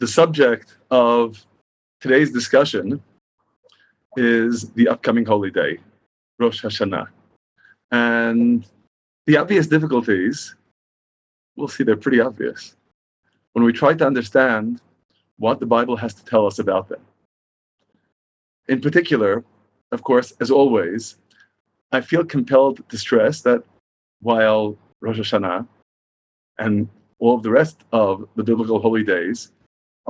the subject of today's discussion is the upcoming holy day, Rosh Hashanah. And the obvious difficulties, we'll see they're pretty obvious, when we try to understand what the Bible has to tell us about them. In particular, of course, as always, I feel compelled to stress that while Rosh Hashanah and all of the rest of the biblical holy days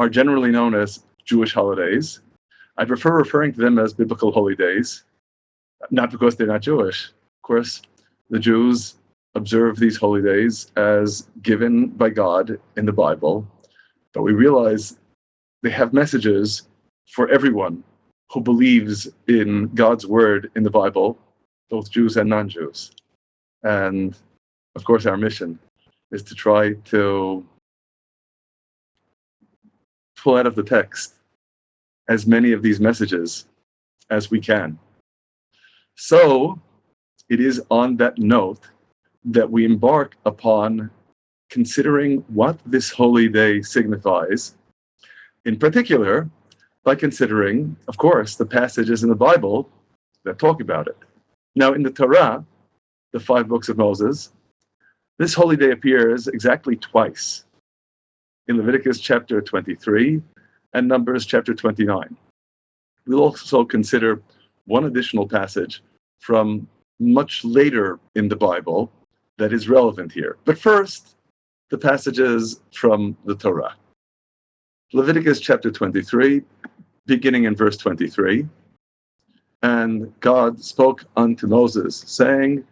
are generally known as Jewish holidays, I prefer referring to them as biblical holy days, not because they're not Jewish. Of course, the Jews observe these holy days as given by God in the Bible, but we realize they have messages for everyone who believes in God's word in the Bible, both Jews and non Jews. And of course, our mission is to try to pull out of the text as many of these messages as we can. So, it is on that note that we embark upon considering what this holy day signifies, in particular, by considering, of course, the passages in the Bible that talk about it. Now, in the Torah, the five books of Moses, this holy day appears exactly twice in Leviticus chapter 23 and Numbers chapter 29. We'll also consider one additional passage from much later in the Bible that is relevant here. But first, the passages from the Torah. Leviticus chapter 23, beginning in verse 23. And God spoke unto Moses, saying,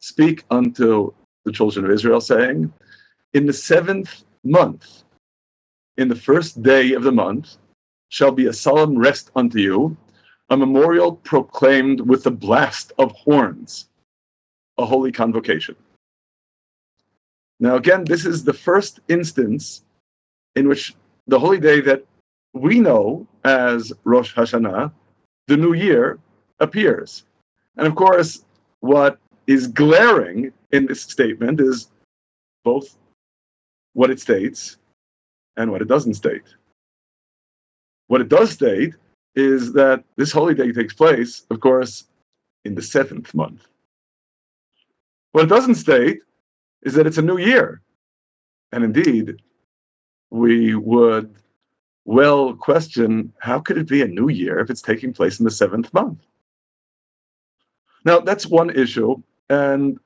Speak unto the children of Israel, saying, In the seventh month, in the first day of the month, shall be a solemn rest unto you, a memorial proclaimed with the blast of horns, a holy convocation. Now, again, this is the first instance in which the holy day that we know as Rosh Hashanah, the new year, appears. And of course, what is glaring in this statement is both what it states and what it doesn't state. What it does state is that this holy day takes place, of course, in the seventh month. What it doesn't state is that it's a new year. And indeed, we would well question how could it be a new year if it's taking place in the seventh month? Now, that's one issue. And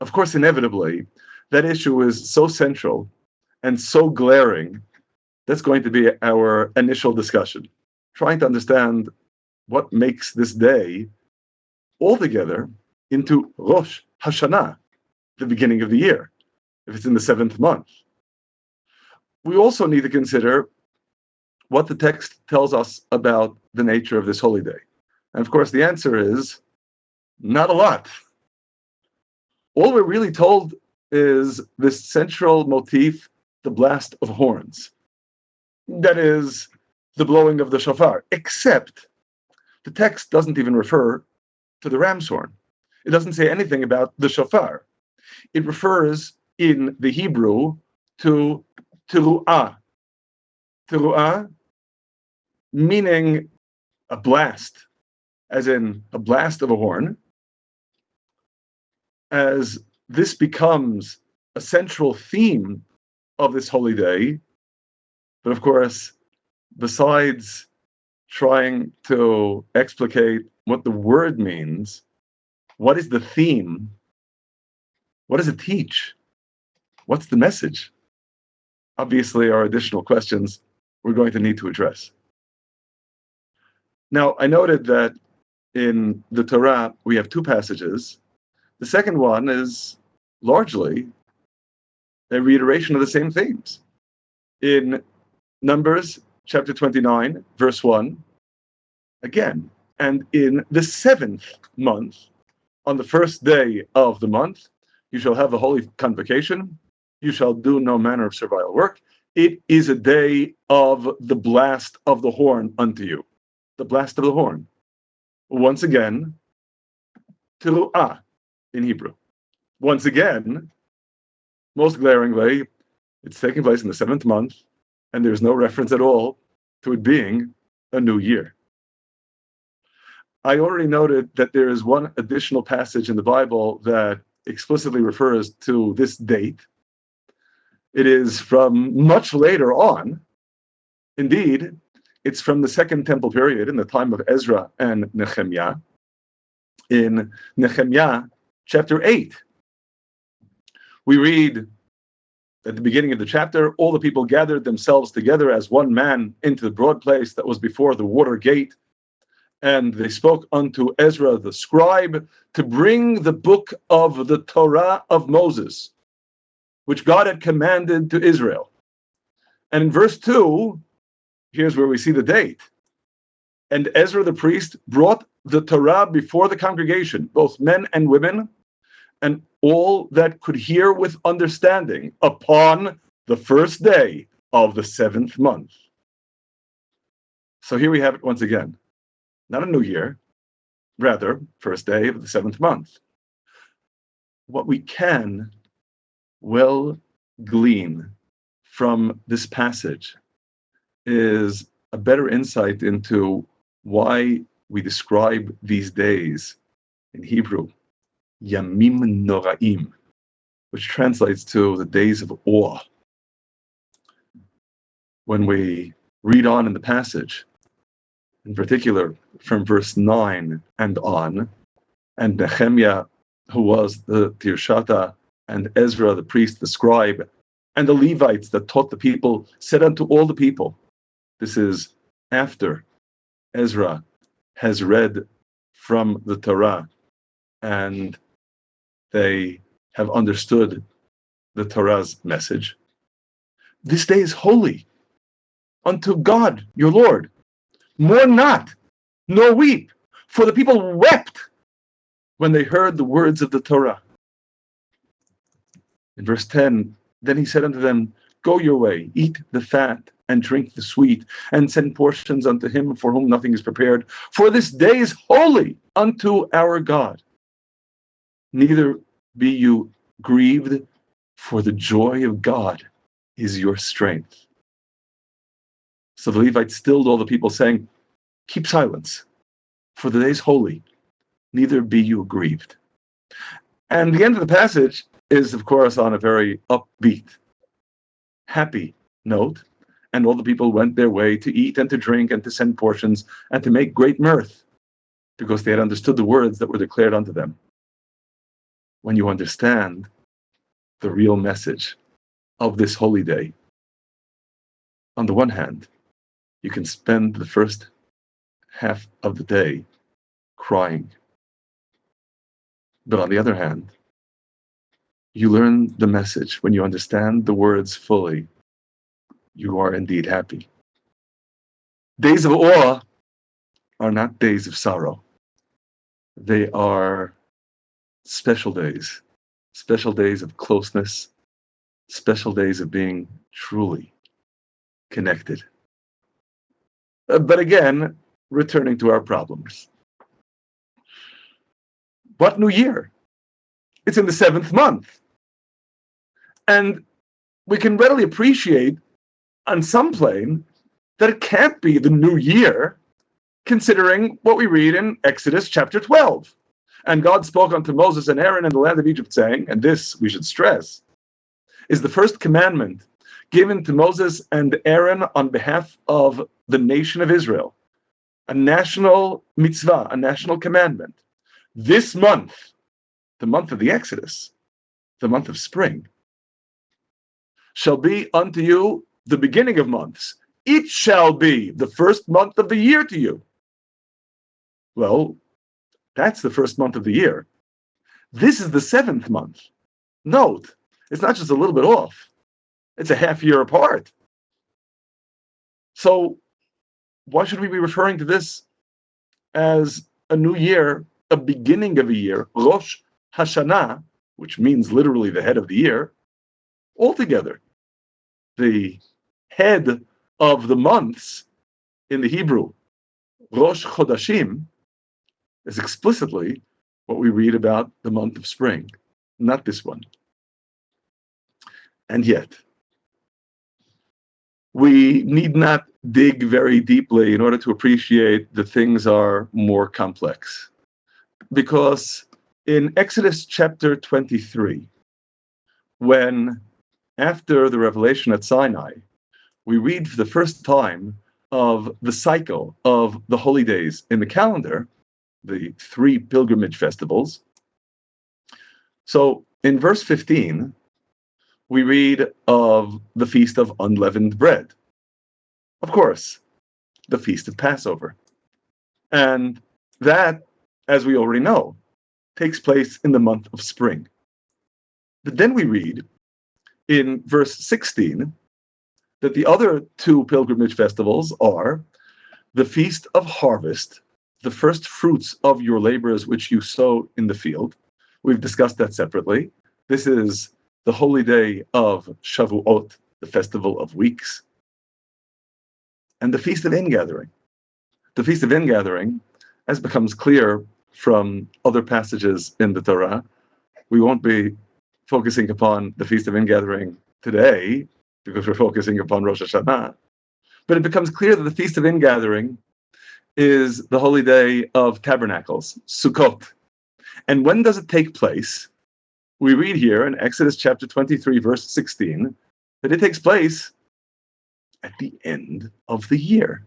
of course, inevitably, that issue is so central and so glaring. That's going to be our initial discussion, trying to understand what makes this day altogether into Rosh Hashanah, the beginning of the year, if it's in the seventh month. We also need to consider what the text tells us about the nature of this holy day. And of course, the answer is not a lot. All we're really told is this central motif, the blast of horns. That is the blowing of the shofar, except the text doesn't even refer to the ram's horn. It doesn't say anything about the shofar. It refers in the Hebrew to teruah. Teruah meaning a blast, as in a blast of a horn, as this becomes a central theme of this holy day. But of course, besides trying to explicate what the word means, what is the theme? What does it teach? What's the message? Obviously, are additional questions we're going to need to address. Now, I noted that in the Torah, we have two passages. The second one is largely a reiteration of the same themes. In Numbers chapter 29, verse 1, again, and in the seventh month, on the first day of the month, you shall have a holy convocation. You shall do no manner of servile work. It is a day of the blast of the horn unto you. The blast of the horn. Once again, teruah in Hebrew. Once again, most glaringly, it's taking place in the seventh month, and there's no reference at all to it being a new year. I already noted that there is one additional passage in the Bible that explicitly refers to this date. It is from much later on. Indeed, it's from the Second Temple period in the time of Ezra and Nehemiah. In Nehemiah chapter 8, we read at the beginning of the chapter, all the people gathered themselves together as one man into the broad place that was before the water gate. And they spoke unto Ezra the scribe to bring the book of the Torah of Moses, which God had commanded to Israel. And in verse 2, here's where we see the date. And Ezra the priest brought the Torah before the congregation, both men and women, and all that could hear with understanding upon the first day of the seventh month. So here we have it once again. Not a new year, rather, first day of the seventh month. What we can well glean from this passage is a better insight into why we describe these days in Hebrew Yamim Noraim, which translates to the days of awe. When we read on in the passage, in particular from verse 9 and on, and Nehemiah, who was the Tirshata, and Ezra, the priest, the scribe, and the Levites that taught the people, said unto all the people, This is after Ezra has read from the Torah and they have understood the Torah's message. This day is holy unto God your Lord. Mourn not, nor weep, for the people wept when they heard the words of the Torah. In verse 10, then he said unto them, Go your way, eat the fat, and drink the sweet, and send portions unto him for whom nothing is prepared. For this day is holy unto our God neither be you grieved, for the joy of God is your strength. So the Levites stilled all the people, saying, Keep silence, for the day is holy, neither be you grieved. And the end of the passage is, of course, on a very upbeat, happy note. And all the people went their way to eat and to drink and to send portions and to make great mirth, because they had understood the words that were declared unto them when you understand the real message of this holy day. On the one hand, you can spend the first half of the day crying. But on the other hand, you learn the message when you understand the words fully. You are indeed happy. Days of awe are not days of sorrow. They are special days, special days of closeness, special days of being truly connected. Uh, but again, returning to our problems. What new year? It's in the seventh month. And we can readily appreciate on some plane that it can't be the new year, considering what we read in Exodus chapter 12. And God spoke unto Moses and Aaron in the land of Egypt, saying, and this we should stress, is the first commandment given to Moses and Aaron on behalf of the nation of Israel, a national mitzvah, a national commandment. This month, the month of the Exodus, the month of spring, shall be unto you the beginning of months. It shall be the first month of the year to you. Well, that's the first month of the year. This is the seventh month. Note, it's not just a little bit off, it's a half year apart. So, why should we be referring to this as a new year, a beginning of a year, Rosh Hashanah, which means literally the head of the year, altogether? The head of the months in the Hebrew, Rosh Chodashim, is explicitly what we read about the month of spring, not this one. And yet, we need not dig very deeply in order to appreciate that things are more complex. Because in Exodus chapter 23, when after the revelation at Sinai, we read for the first time of the cycle of the holy days in the calendar, the three pilgrimage festivals. So in verse 15, we read of the Feast of Unleavened Bread. Of course, the Feast of Passover. And that, as we already know, takes place in the month of spring. But then we read in verse 16 that the other two pilgrimage festivals are the Feast of Harvest, the first fruits of your labors which you sow in the field. We've discussed that separately. This is the holy day of Shavuot, the festival of weeks, and the Feast of Ingathering. The Feast of Ingathering, as becomes clear from other passages in the Torah, we won't be focusing upon the Feast of Ingathering today because we're focusing upon Rosh Hashanah. But it becomes clear that the Feast of Ingathering is the holy day of tabernacles, Sukkot. And when does it take place? We read here in Exodus chapter 23, verse 16, that it takes place at the end of the year.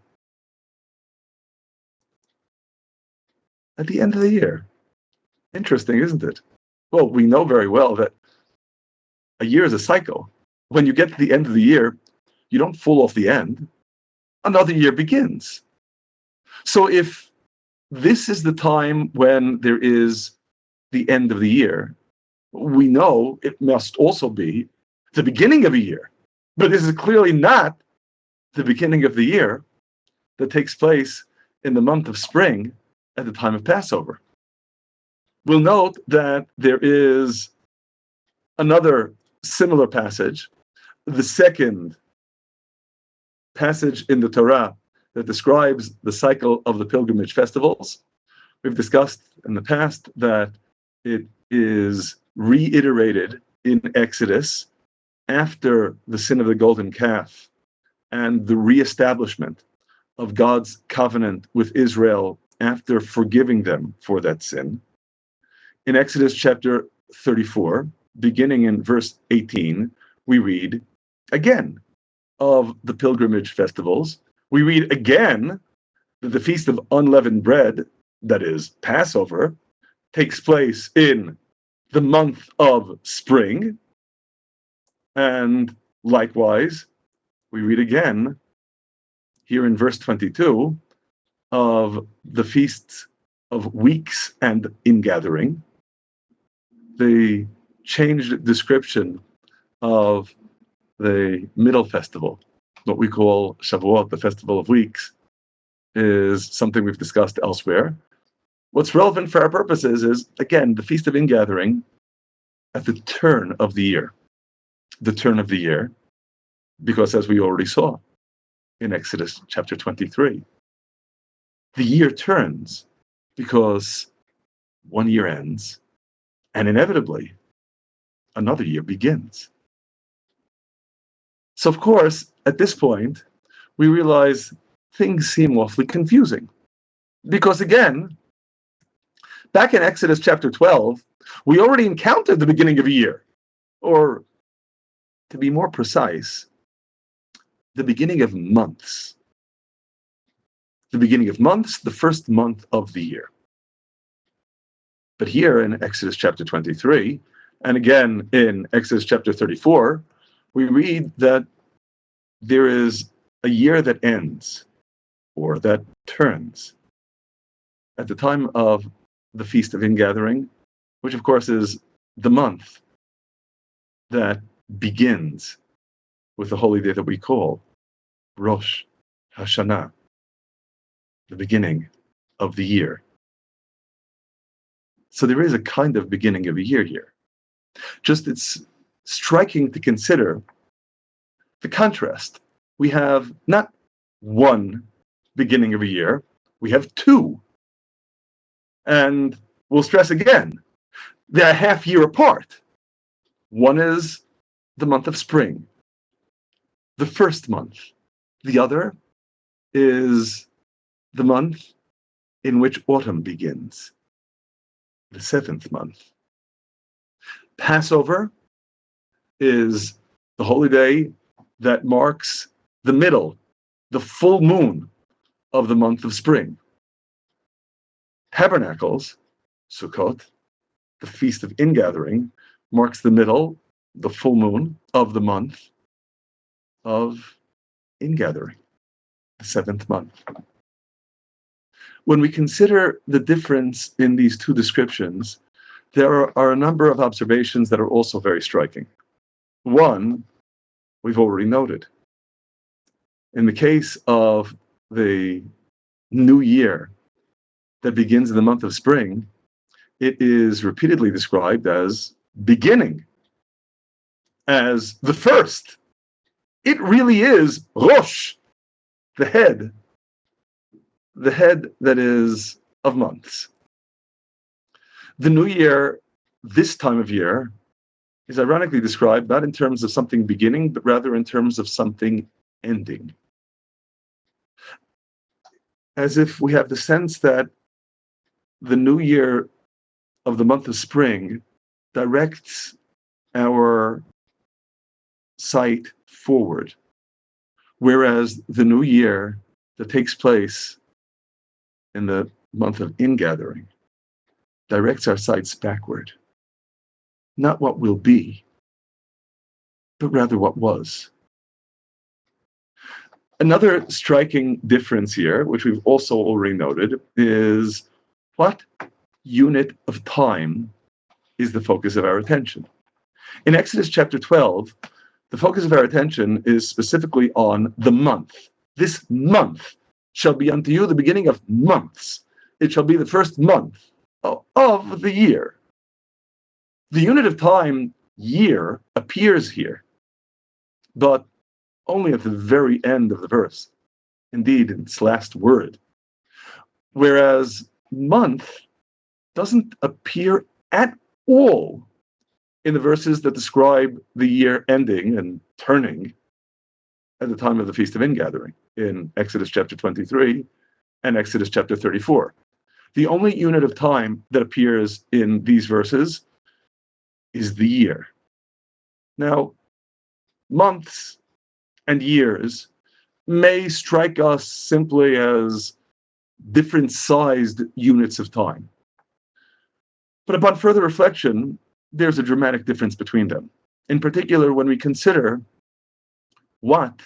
At the end of the year. Interesting, isn't it? Well, we know very well that a year is a cycle. When you get to the end of the year, you don't fall off the end. Another year begins. So if this is the time when there is the end of the year, we know it must also be the beginning of a year. But this is clearly not the beginning of the year that takes place in the month of spring at the time of Passover. We'll note that there is another similar passage, the second passage in the Torah that describes the cycle of the pilgrimage festivals. We've discussed in the past that it is reiterated in Exodus after the sin of the golden calf and the reestablishment of God's covenant with Israel after forgiving them for that sin. In Exodus chapter 34, beginning in verse 18, we read again of the pilgrimage festivals. We read again that the Feast of Unleavened Bread, that is Passover, takes place in the month of spring. And likewise, we read again here in verse 22 of the feasts of weeks and ingathering. The changed description of the middle festival, what we call Shavuot, the festival of weeks, is something we've discussed elsewhere. What's relevant for our purposes is, again, the Feast of Ingathering at the turn of the year. The turn of the year, because as we already saw in Exodus chapter 23, the year turns because one year ends and inevitably another year begins. So, of course, at this point, we realize things seem awfully confusing. Because again, back in Exodus chapter 12, we already encountered the beginning of a year, or to be more precise, the beginning of months. The beginning of months, the first month of the year. But here in Exodus chapter 23, and again in Exodus chapter 34, we read that there is a year that ends or that turns. At the time of the Feast of Ingathering, which of course is the month that begins with the holy day that we call Rosh Hashanah, the beginning of the year. So there is a kind of beginning of a year here. Just it's striking to consider the contrast. We have not one beginning of a year, we have two. And we'll stress again, they're half year apart. One is the month of spring, the first month The other is the month in which autumn begins, the seventh month. Passover is the holy day that marks the middle, the full moon of the month of spring. Tabernacles, Sukkot, the Feast of Ingathering, marks the middle, the full moon of the month of Ingathering, the seventh month. When we consider the difference in these two descriptions, there are, are a number of observations that are also very striking. One, we've already noted. In the case of the new year that begins in the month of spring, it is repeatedly described as beginning, as the first. It really is Rosh, the head, the head that is of months. The new year, this time of year, is ironically described not in terms of something beginning, but rather in terms of something ending. As if we have the sense that the new year of the month of spring directs our sight forward, whereas the new year that takes place in the month of ingathering directs our sights backward not what will be, but rather what was. Another striking difference here, which we've also already noted, is what unit of time is the focus of our attention. In Exodus chapter 12, the focus of our attention is specifically on the month. This month shall be unto you the beginning of months. It shall be the first month of the year. The unit of time, year, appears here, but only at the very end of the verse, indeed, in its last word. Whereas month doesn't appear at all in the verses that describe the year ending and turning at the time of the Feast of Ingathering in Exodus chapter 23 and Exodus chapter 34. The only unit of time that appears in these verses is the year. Now, months and years may strike us simply as different sized units of time. But upon further reflection, there's a dramatic difference between them. In particular, when we consider what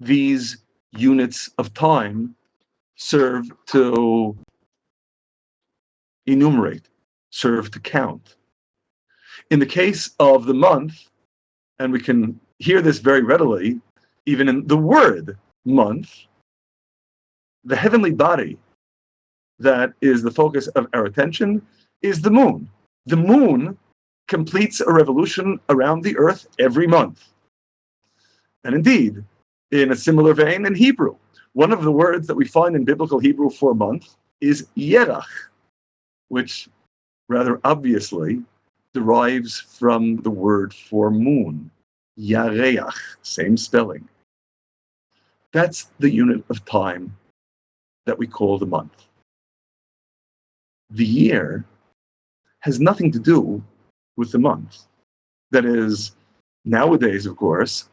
these units of time serve to enumerate, serve to count. In the case of the month, and we can hear this very readily, even in the word month, the heavenly body that is the focus of our attention is the moon. The moon completes a revolution around the earth every month. And indeed, in a similar vein in Hebrew, one of the words that we find in biblical Hebrew for month is yerach, which rather obviously derives from the word for moon, yareach, same spelling. That's the unit of time that we call the month. The year has nothing to do with the month. That is, nowadays, of course,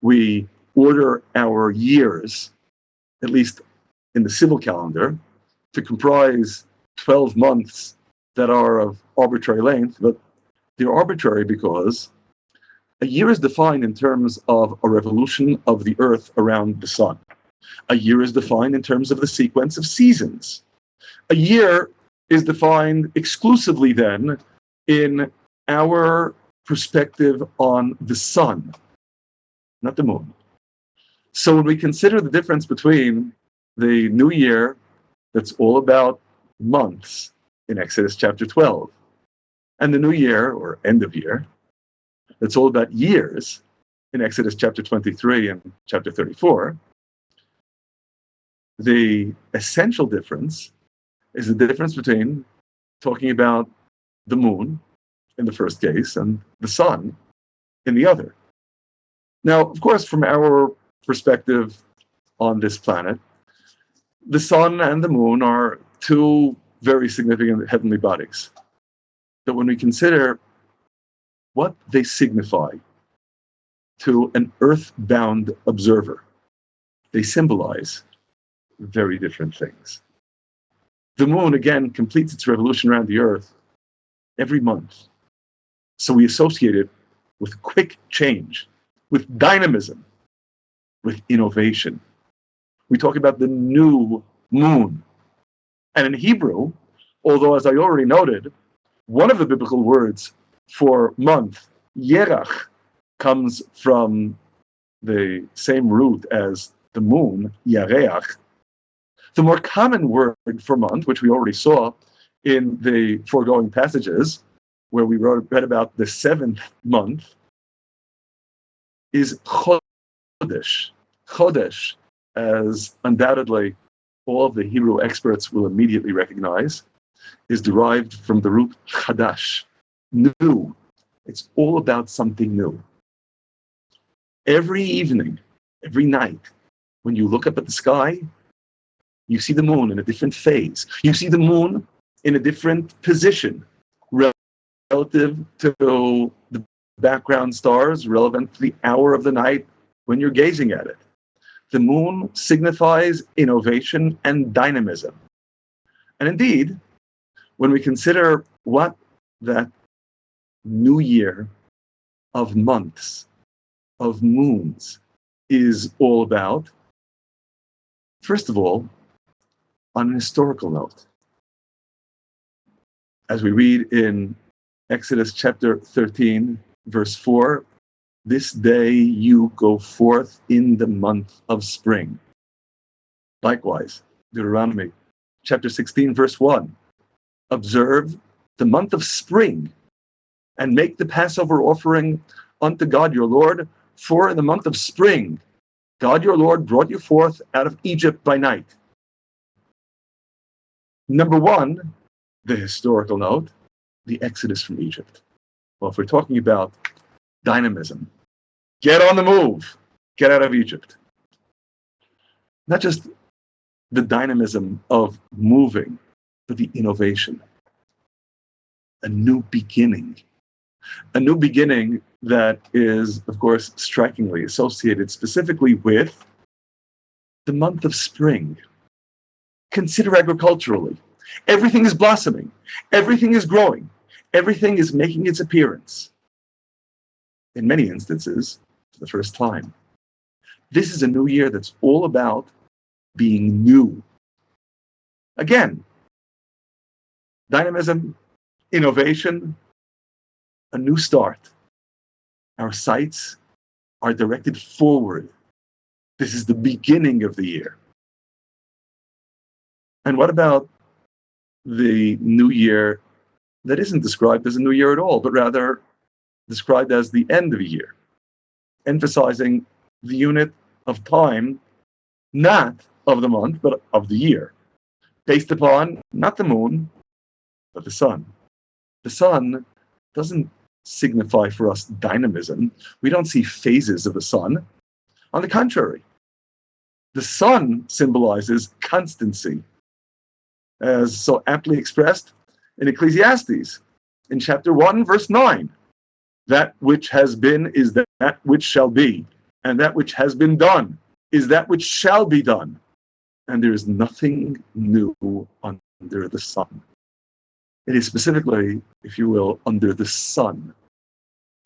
we order our years, at least in the civil calendar, to comprise 12 months that are of arbitrary length, but they're arbitrary because a year is defined in terms of a revolution of the Earth around the sun. A year is defined in terms of the sequence of seasons. A year is defined exclusively then in our perspective on the sun, not the moon. So when we consider the difference between the new year that's all about months in Exodus chapter 12 and the new year or end of year, it's all about years in Exodus chapter 23 and chapter 34. The essential difference is the difference between talking about the moon in the first case and the sun in the other. Now, of course, from our perspective, on this planet. The sun and the moon are two very significant heavenly bodies. But when we consider what they signify to an earthbound observer, they symbolize very different things. The moon, again, completes its revolution around the earth every month. So we associate it with quick change, with dynamism, with innovation. We talk about the new moon. And in Hebrew, although as I already noted, one of the biblical words for month, yerach, comes from the same root as the moon, yareach. The more common word for month, which we already saw in the foregoing passages, where we wrote, read about the seventh month, is chodesh. Chodesh, as undoubtedly all of the Hebrew experts will immediately recognize, is derived from the root chadash, new. It's all about something new. Every evening, every night, when you look up at the sky, you see the moon in a different phase. You see the moon in a different position relative to the background stars, relevant to the hour of the night when you're gazing at it. The moon signifies innovation and dynamism. And indeed, when we consider what that new year of months, of moons, is all about, first of all, on an historical note. As we read in Exodus chapter 13, verse 4, this day you go forth in the month of spring. Likewise, Deuteronomy chapter 16, verse 1, observe the month of spring and make the Passover offering unto God your Lord, for in the month of spring, God your Lord brought you forth out of Egypt by night. Number one, the historical note, the exodus from Egypt. Well, if we're talking about dynamism, get on the move, get out of Egypt. Not just the dynamism of moving, the innovation. A new beginning. A new beginning that is, of course, strikingly associated specifically with the month of spring, Consider agriculturally. Everything is blossoming. Everything is growing. Everything is making its appearance. In many instances, for the first time. This is a new year that's all about being new. Again, dynamism, innovation, a new start. Our sights are directed forward. This is the beginning of the year. And what about the new year that isn't described as a new year at all, but rather described as the end of a year, emphasizing the unit of time, not of the month, but of the year, based upon not the moon, but the sun. The sun doesn't signify for us dynamism. We don't see phases of the sun. On the contrary, the sun symbolizes constancy, as so aptly expressed in Ecclesiastes in chapter 1, verse 9. That which has been is that which shall be, and that which has been done is that which shall be done. And there is nothing new under the sun. It is specifically, if you will, under the sun.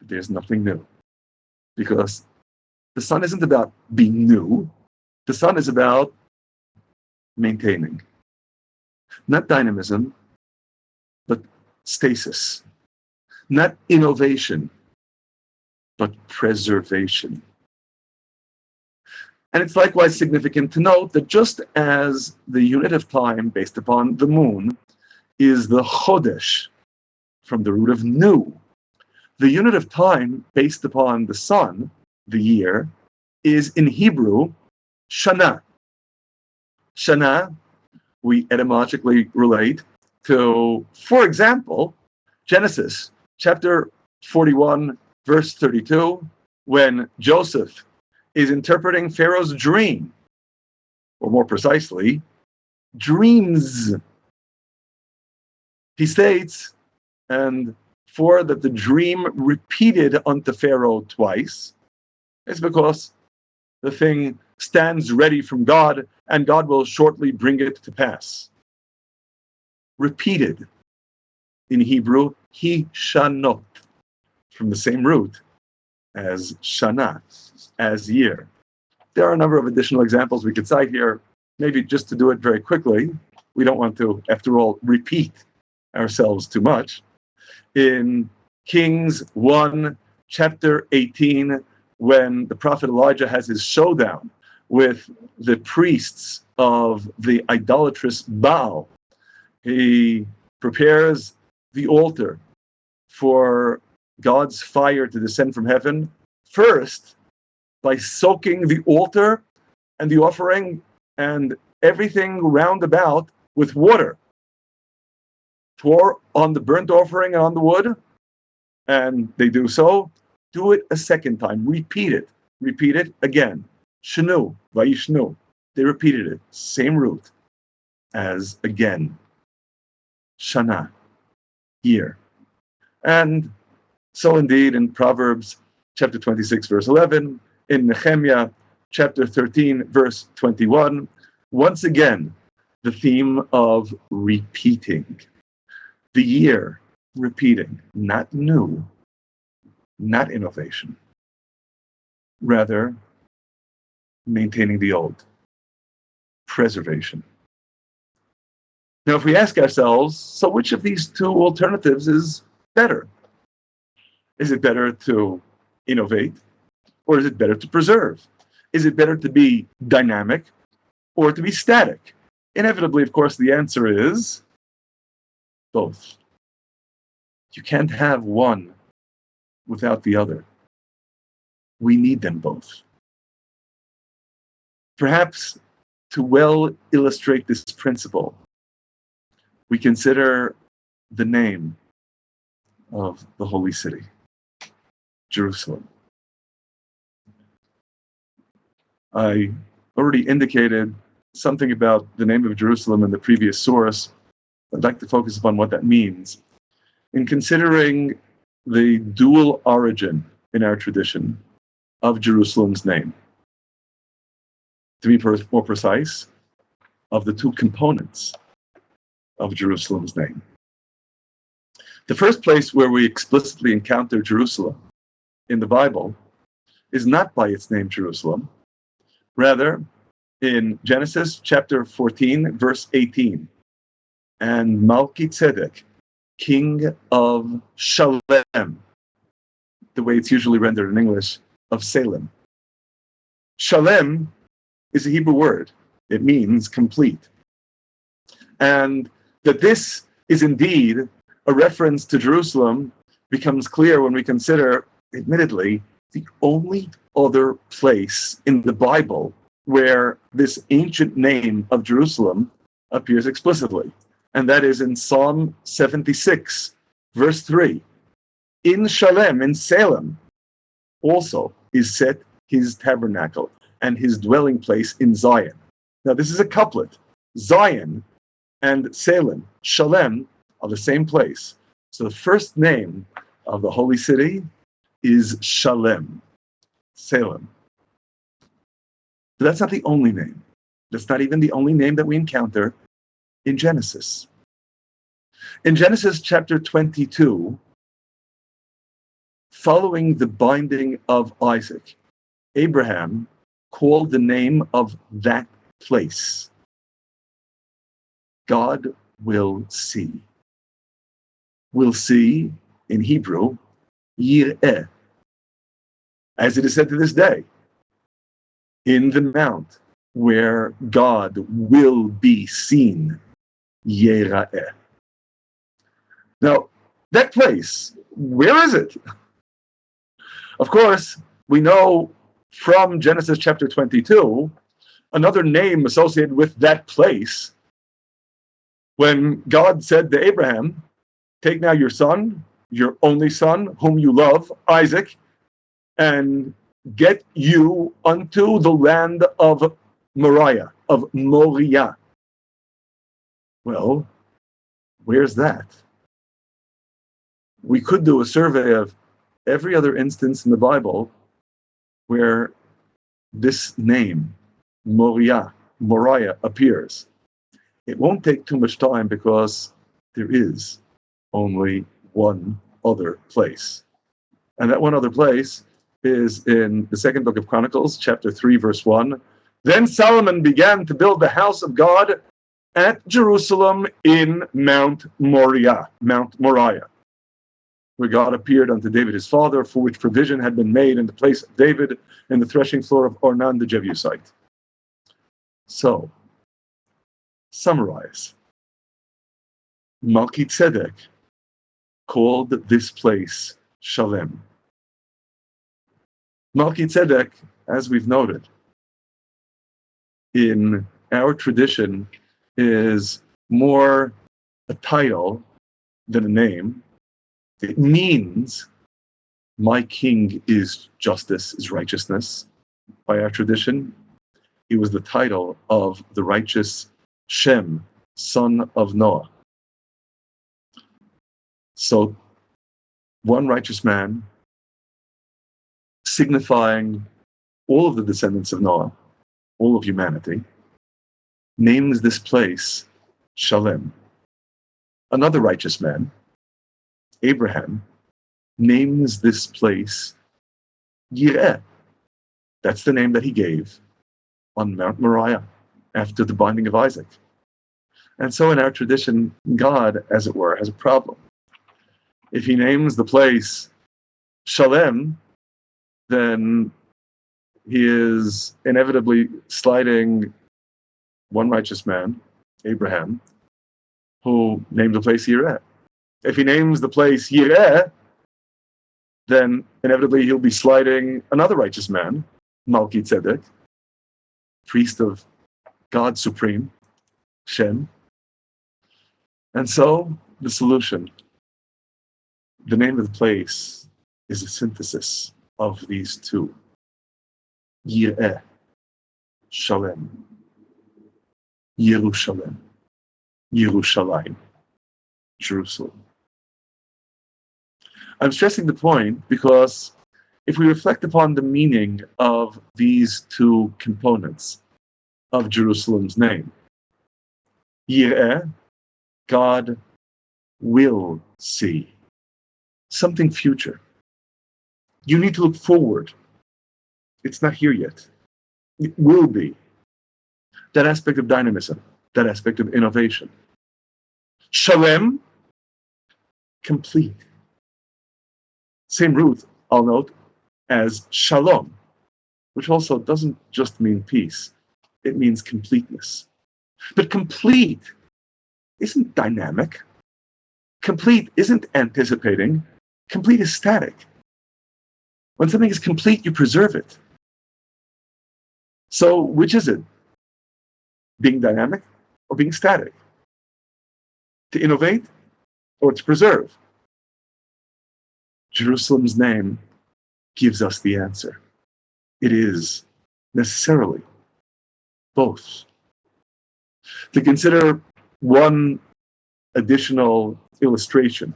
There's nothing new. Because the sun isn't about being new, the sun is about maintaining not dynamism, but stasis, not innovation, but preservation. And it's likewise significant to note that just as the unit of time based upon the moon is the chodesh, from the root of new, the unit of time based upon the sun, the year, is in Hebrew shana. Shana we etymologically relate to, for example, Genesis chapter 41, verse 32, when Joseph is interpreting Pharaoh's dream or more precisely, dreams. He states, and for that the dream repeated unto Pharaoh twice is because the thing stands ready from God and God will shortly bring it to pass. Repeated in Hebrew, he shanot, from the same root as shana, as year. There are a number of additional examples we could cite here, maybe just to do it very quickly. We don't want to, after all, repeat ourselves too much. In Kings 1, chapter 18, when the prophet Elijah has his showdown with the priests of the idolatrous Baal, he prepares the altar for God's fire to descend from heaven, first by soaking the altar and the offering and everything round about with water. Pour on the burnt offering and on the wood, and they do so. Do it a second time. Repeat it. Repeat it again. Shanu, Vayishnu. They repeated it. Same root as again. Shana, year. And so indeed in Proverbs chapter 26, verse 11, in Nehemiah chapter 13, verse 21, once again, the theme of repeating. The year repeating, not new, not innovation, rather maintaining the old, preservation. Now, if we ask ourselves, so which of these two alternatives is better? Is it better to innovate or is it better to preserve? Is it better to be dynamic or to be static? Inevitably, of course, the answer is both. You can't have one without the other. We need them both. Perhaps to well illustrate this principle, we consider the name of the holy city, Jerusalem. I already indicated something about the name of Jerusalem in the previous source. I'd like to focus upon what that means. In considering the dual origin in our tradition of Jerusalem's name, to be more precise, of the two components of Jerusalem's name. The first place where we explicitly encounter Jerusalem in the Bible is not by its name Jerusalem, rather in Genesis chapter 14, verse 18. And Malki king of Shalem, the way it's usually rendered in English, of Salem. Shalem is a Hebrew word. It means complete. And that this is indeed a reference to Jerusalem becomes clear when we consider, admittedly, the only other place in the Bible where this ancient name of Jerusalem appears explicitly, and that is in Psalm 76, verse 3. In Shalem, in Salem, also is set his tabernacle and his dwelling place in Zion. Now, this is a couplet. Zion and Salem, Shalem, are the same place. So the first name of the holy city is Shalem, Salem. But that's not the only name. That's not even the only name that we encounter in Genesis. In Genesis chapter 22, following the binding of Isaac, Abraham called the name of that place God will see. Will see in Hebrew, Yireh, as it is said to this day in the mount where God will be seen. Yera'eh. Now, that place, where is it? Of course, we know from Genesis chapter 22 another name associated with that place when God said to Abraham, Take now your son, your only son, whom you love, Isaac, and get you unto the land of Moriah, of Moriah. Well, where's that? We could do a survey of every other instance in the Bible where this name, Moriah, Moriah, appears. It won't take too much time because there is only one other place. And that one other place is in the second book of Chronicles, chapter 3, verse 1. Then Solomon began to build the house of God at Jerusalem in Mount Moriah, Mount Moriah, where God appeared unto David his father, for which provision had been made in the place of David in the threshing floor of Ornan the Jebusite. So, summarize. Melchizedek called this place Shalem. Melchizedek, as we've noted, in our tradition is more a title than a name. It means my king is justice, is righteousness. By our tradition, he was the title of the righteous Shem, son of Noah. So, one righteous man, signifying all of the descendants of Noah, all of humanity, names this place Shalem. Another righteous man, Abraham, names this place Yireh. That's the name that he gave on Mount Moriah after the binding of Isaac. And so in our tradition, God, as it were, has a problem. If he names the place Shalem, then he is inevitably sliding one righteous man, Abraham, who named the place Yireh. If he names the place Yireh, then inevitably he'll be sliding another righteous man, Malki Tzedek, priest of God Supreme, Shem. And so the solution, the name of the place is a synthesis of these two. Yireh, Shalem. Yerushalem, Yerushalayim, Jerusalem. I'm stressing the point because if we reflect upon the meaning of these two components of Jerusalem's name, Yireh, God will see something future. You need to look forward. It's not here yet. It will be that aspect of dynamism, that aspect of innovation. Shalem, complete. Same root, I'll note, as shalom, which also doesn't just mean peace, it means completeness. But complete isn't dynamic. Complete isn't anticipating. Complete is static. When something is complete, you preserve it. So, which is it? Being dynamic or being static, to innovate or to preserve. Jerusalem's name gives us the answer. It is necessarily both. To consider one additional illustration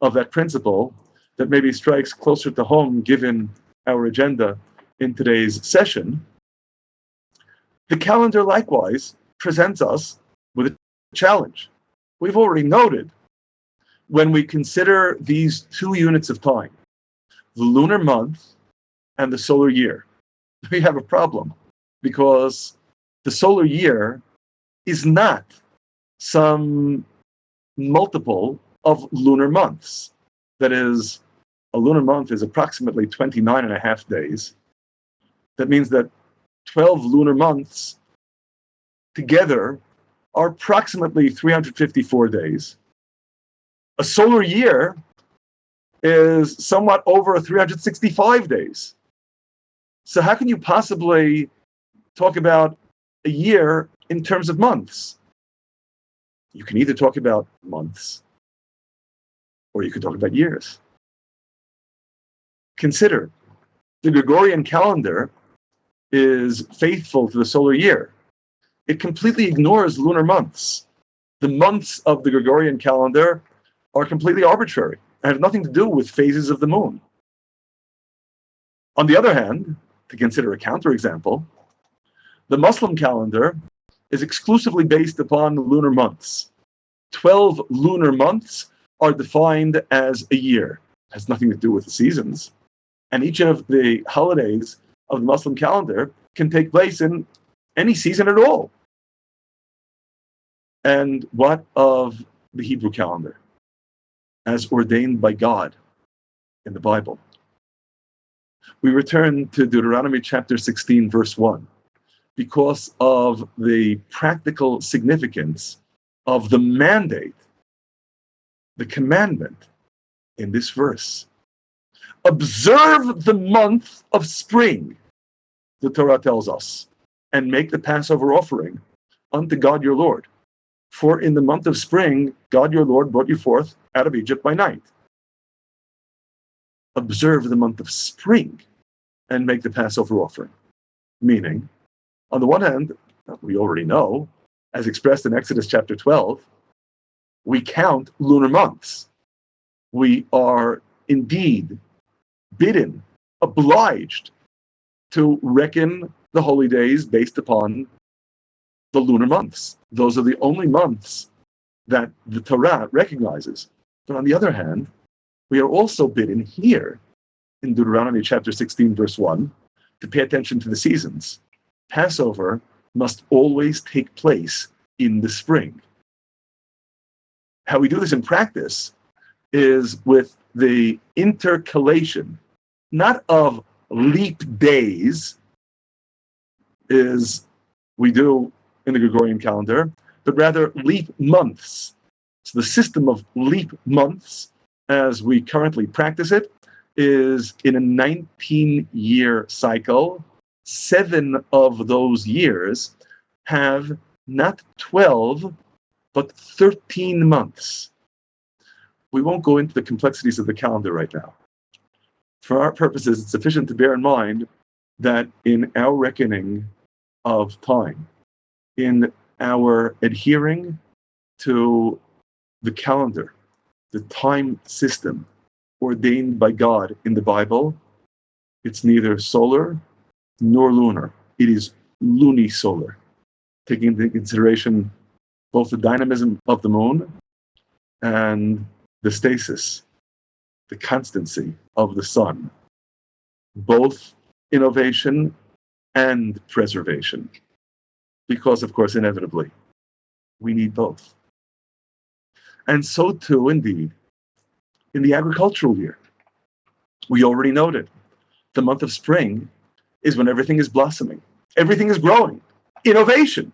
of that principle that maybe strikes closer to home given our agenda in today's session the calendar likewise presents us with a challenge. We've already noted when we consider these two units of time, the lunar month and the solar year, we have a problem because the solar year is not some multiple of lunar months. That is, a lunar month is approximately 29 and a half days. That means that 12 lunar months together are approximately 354 days. A solar year is somewhat over 365 days. So, how can you possibly talk about a year in terms of months? You can either talk about months or you could talk about years. Consider the Gregorian calendar is faithful to the solar year. It completely ignores lunar months. The months of the Gregorian calendar are completely arbitrary and have nothing to do with phases of the moon. On the other hand, to consider a counterexample, the Muslim calendar is exclusively based upon lunar months. 12 lunar months are defined as a year. It has nothing to do with the seasons. And each of the holidays of the Muslim calendar can take place in any season at all. And what of the Hebrew calendar as ordained by God in the Bible? We return to Deuteronomy chapter 16, verse 1, because of the practical significance of the mandate, the commandment in this verse. Observe the month of spring, the Torah tells us, and make the Passover offering unto God your Lord. For in the month of spring, God your Lord brought you forth out of Egypt by night. Observe the month of spring and make the Passover offering. Meaning, on the one hand, we already know, as expressed in Exodus chapter 12, we count lunar months. We are indeed bidden, obliged to reckon the holy days based upon the lunar months. Those are the only months that the Torah recognizes. But on the other hand, we are also bidden here in Deuteronomy chapter 16, verse 1, to pay attention to the seasons. Passover must always take place in the spring. How we do this in practice is with the intercalation, not of leap days, is we do in the Gregorian calendar, but rather leap months. So the system of leap months, as we currently practice it, is in a 19 year cycle. Seven of those years have not 12, but 13 months. We won't go into the complexities of the calendar right now. For our purposes, it's sufficient to bear in mind that in our reckoning of time, in our adhering to the calendar, the time system ordained by God in the Bible, it's neither solar nor lunar. It is lunisolar, taking into consideration both the dynamism of the moon and the stasis, the constancy of the sun, both innovation and preservation because, of course, inevitably, we need both. And so too, indeed, in the agricultural year. We already noted the month of spring is when everything is blossoming, everything is growing, innovation.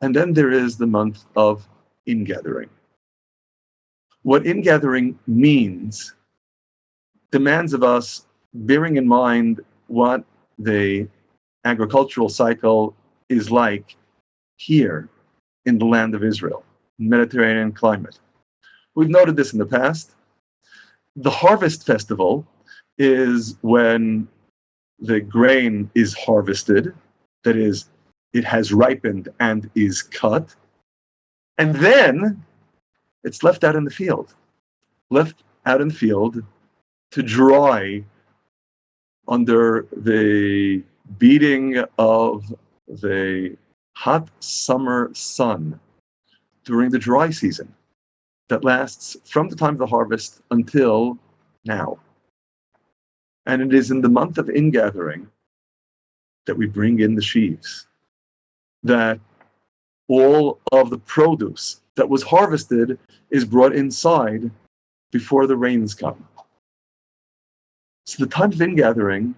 And then there is the month of ingathering. What ingathering means demands of us bearing in mind what the agricultural cycle is like here in the land of Israel, Mediterranean climate. We've noted this in the past. The harvest festival is when the grain is harvested, that is, it has ripened and is cut, and then it's left out in the field, left out in the field to dry under the beating of the hot summer sun during the dry season that lasts from the time of the harvest until now. And it is in the month of ingathering that we bring in the sheaves, that all of the produce that was harvested is brought inside before the rains come. So the time of ingathering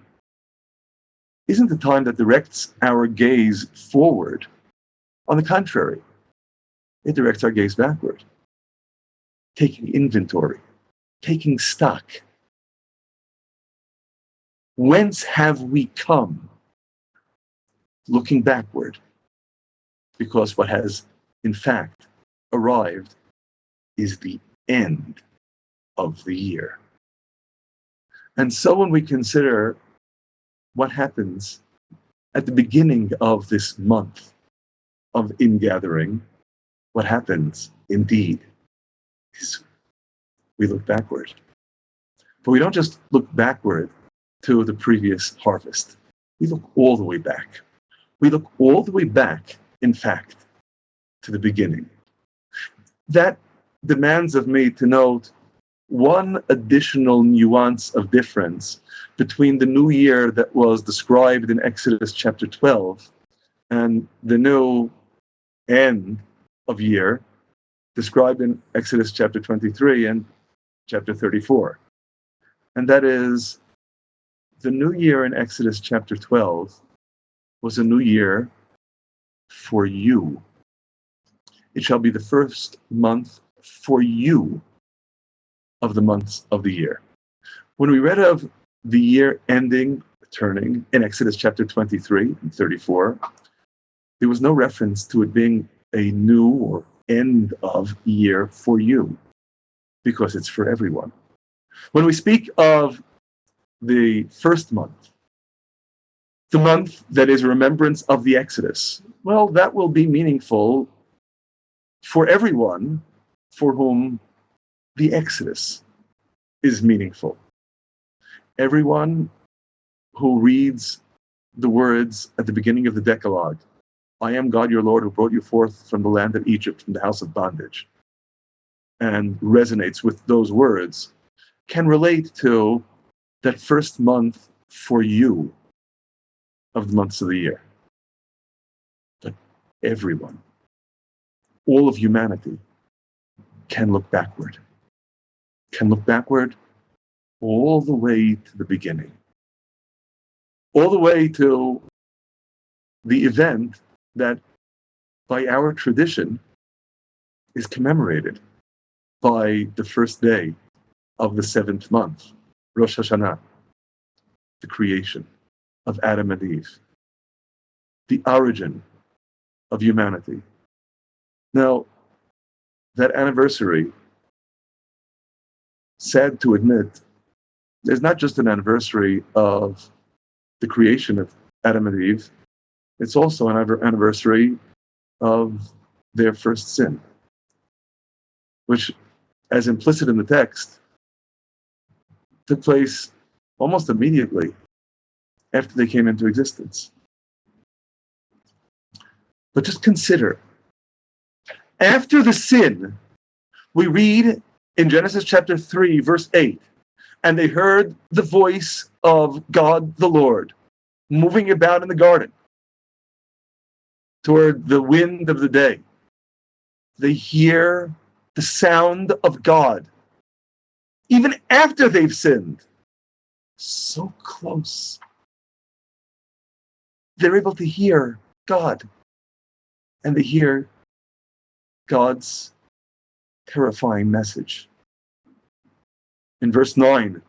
isn't the time that directs our gaze forward. On the contrary, it directs our gaze backward, taking inventory, taking stock. Whence have we come? Looking backward, because what has, in fact, arrived is the end of the year. And so when we consider what happens at the beginning of this month of ingathering, what happens indeed is we look backward. But we don't just look backward to the previous harvest. We look all the way back. We look all the way back, in fact, to the beginning. That demands of me to note one additional nuance of difference between the new year that was described in Exodus chapter 12 and the new end of year described in Exodus chapter 23 and chapter 34. And that is the new year in Exodus chapter 12 was a new year for you. It shall be the first month for you of the months of the year. When we read of the year ending, turning in Exodus chapter 23 and 34, there was no reference to it being a new or end of year for you because it's for everyone. When we speak of the first month, the month that is remembrance of the Exodus, well, that will be meaningful for everyone for whom the Exodus is meaningful. Everyone who reads the words at the beginning of the Decalogue, I am God your Lord who brought you forth from the land of Egypt, from the house of bondage, and resonates with those words, can relate to that first month for you of the months of the year. But everyone, all of humanity, can look backward can look backward all the way to the beginning, all the way to the event that, by our tradition, is commemorated by the first day of the seventh month, Rosh Hashanah, the creation of Adam and Eve, the origin of humanity. Now, that anniversary sad to admit, is not just an anniversary of the creation of Adam and Eve, it's also an anniversary of their first sin, which, as implicit in the text, took place almost immediately after they came into existence. But just consider after the sin, we read in Genesis chapter 3, verse 8, and they heard the voice of God the Lord moving about in the garden toward the wind of the day. They hear the sound of God even after they've sinned. So close. They're able to hear God and they hear God's terrifying message in verse 9.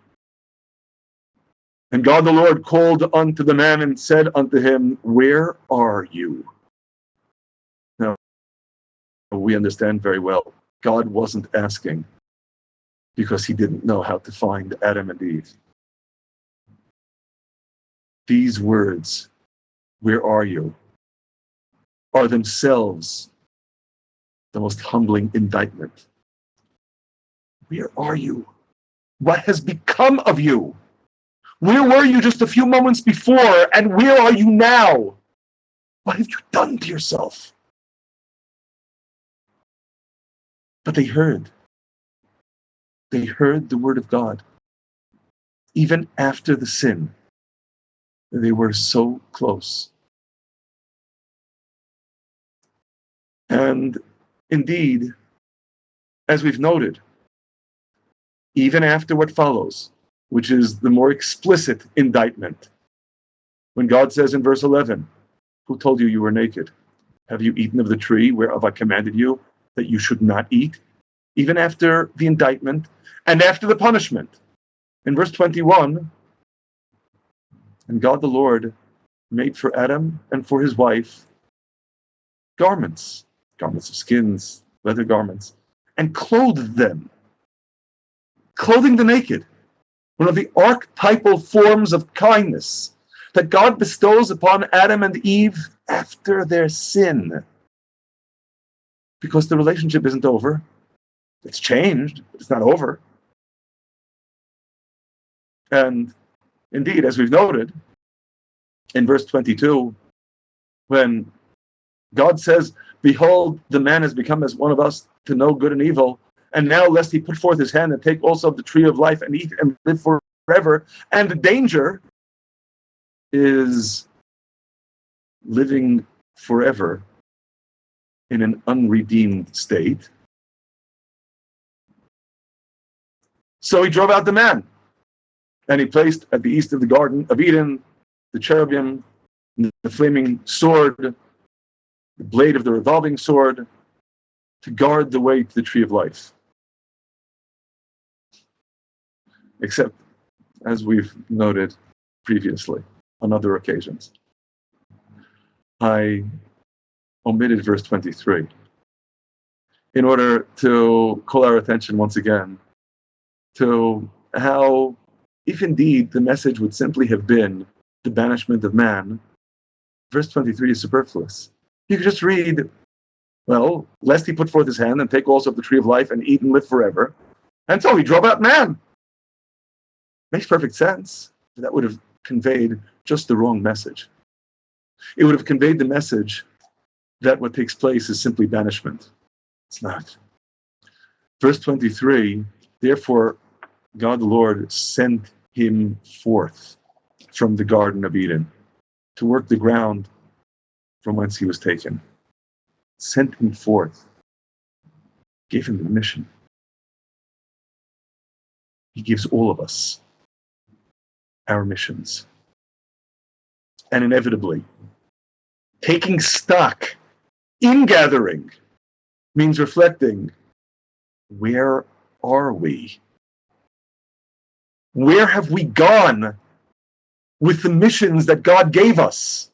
And God the Lord called unto the man and said unto him, Where are you? Now, we understand very well, God wasn't asking because he didn't know how to find Adam and Eve. These words, Where are you? are themselves the most humbling indictment. Where are you? What has become of you? Where were you just a few moments before, and where are you now? What have you done to yourself? But they heard. They heard the word of God. Even after the sin, they were so close. And indeed, as we've noted, even after what follows, which is the more explicit indictment. When God says in verse 11, Who told you you were naked? Have you eaten of the tree whereof I commanded you that you should not eat? Even after the indictment and after the punishment. In verse 21, and God the Lord made for Adam and for his wife garments, garments of skins, leather garments, and clothed them clothing the naked, one of the archetypal forms of kindness that God bestows upon Adam and Eve after their sin. Because the relationship isn't over. It's changed, but it's not over. And indeed, as we've noted in verse 22, when God says, Behold, the man has become as one of us to know good and evil, and now lest he put forth his hand and take also of the tree of life and eat and live forever. And the danger is living forever in an unredeemed state. So he drove out the man, and he placed at the east of the Garden of Eden the cherubim, the flaming sword, the blade of the revolving sword, to guard the way to the tree of life. Except, as we've noted previously on other occasions, I omitted verse 23 in order to call our attention once again to how, if indeed the message would simply have been the banishment of man, verse 23 is superfluous. You could just read, well, lest he put forth his hand and take also of the tree of life and eat and live forever. And so he drove out man. Makes perfect sense. That would have conveyed just the wrong message. It would have conveyed the message that what takes place is simply banishment. It's not. Verse 23 Therefore, God the Lord sent him forth from the Garden of Eden to work the ground from whence he was taken. Sent him forth, gave him the mission. He gives all of us our missions. And inevitably, taking stock in gathering means reflecting where are we? Where have we gone with the missions that God gave us?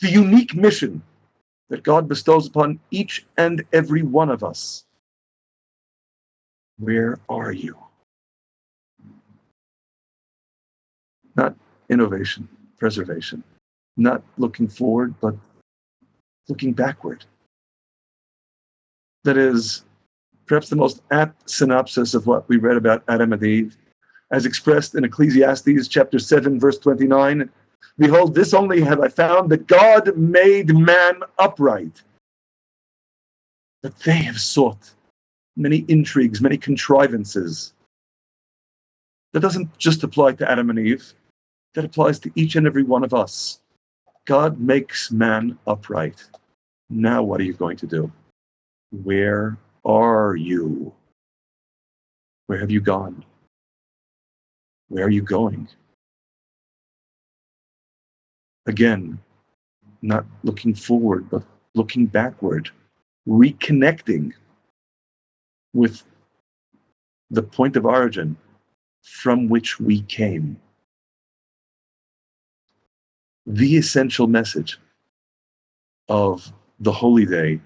The unique mission that God bestows upon each and every one of us. Where are you? Not innovation, preservation, not looking forward, but looking backward. That is perhaps the most apt synopsis of what we read about Adam and Eve, as expressed in Ecclesiastes chapter 7, verse 29. Behold, this only have I found that God made man upright. But they have sought many intrigues, many contrivances. That doesn't just apply to Adam and Eve, that applies to each and every one of us. God makes man upright. Now, what are you going to do? Where are you? Where have you gone? Where are you going? Again, not looking forward, but looking backward, reconnecting with the point of origin from which we came. The essential message of the holy day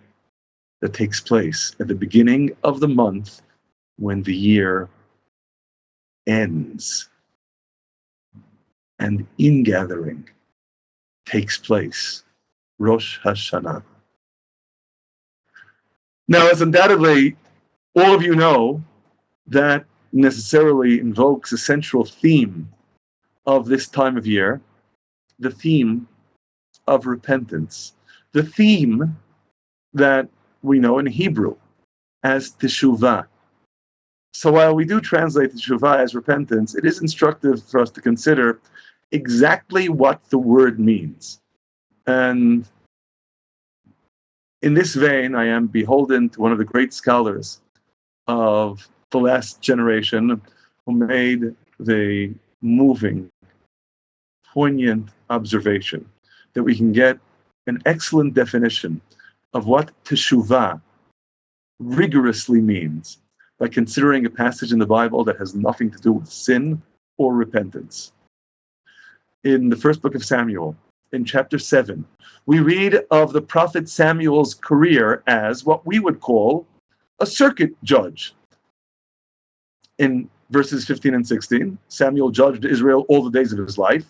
that takes place at the beginning of the month when the year ends and ingathering takes place. Rosh Hashanah. Now, as undoubtedly all of you know, that necessarily invokes a central theme of this time of year the theme of repentance. The theme that we know in Hebrew as teshuvah. So while we do translate teshuvah as repentance, it is instructive for us to consider exactly what the word means. And in this vein, I am beholden to one of the great scholars of the last generation who made the moving, poignant observation that we can get an excellent definition of what teshuvah rigorously means by considering a passage in the Bible that has nothing to do with sin or repentance. In the first book of Samuel, in chapter 7, we read of the prophet Samuel's career as what we would call a circuit judge. In verses 15 and 16, Samuel judged Israel all the days of his life.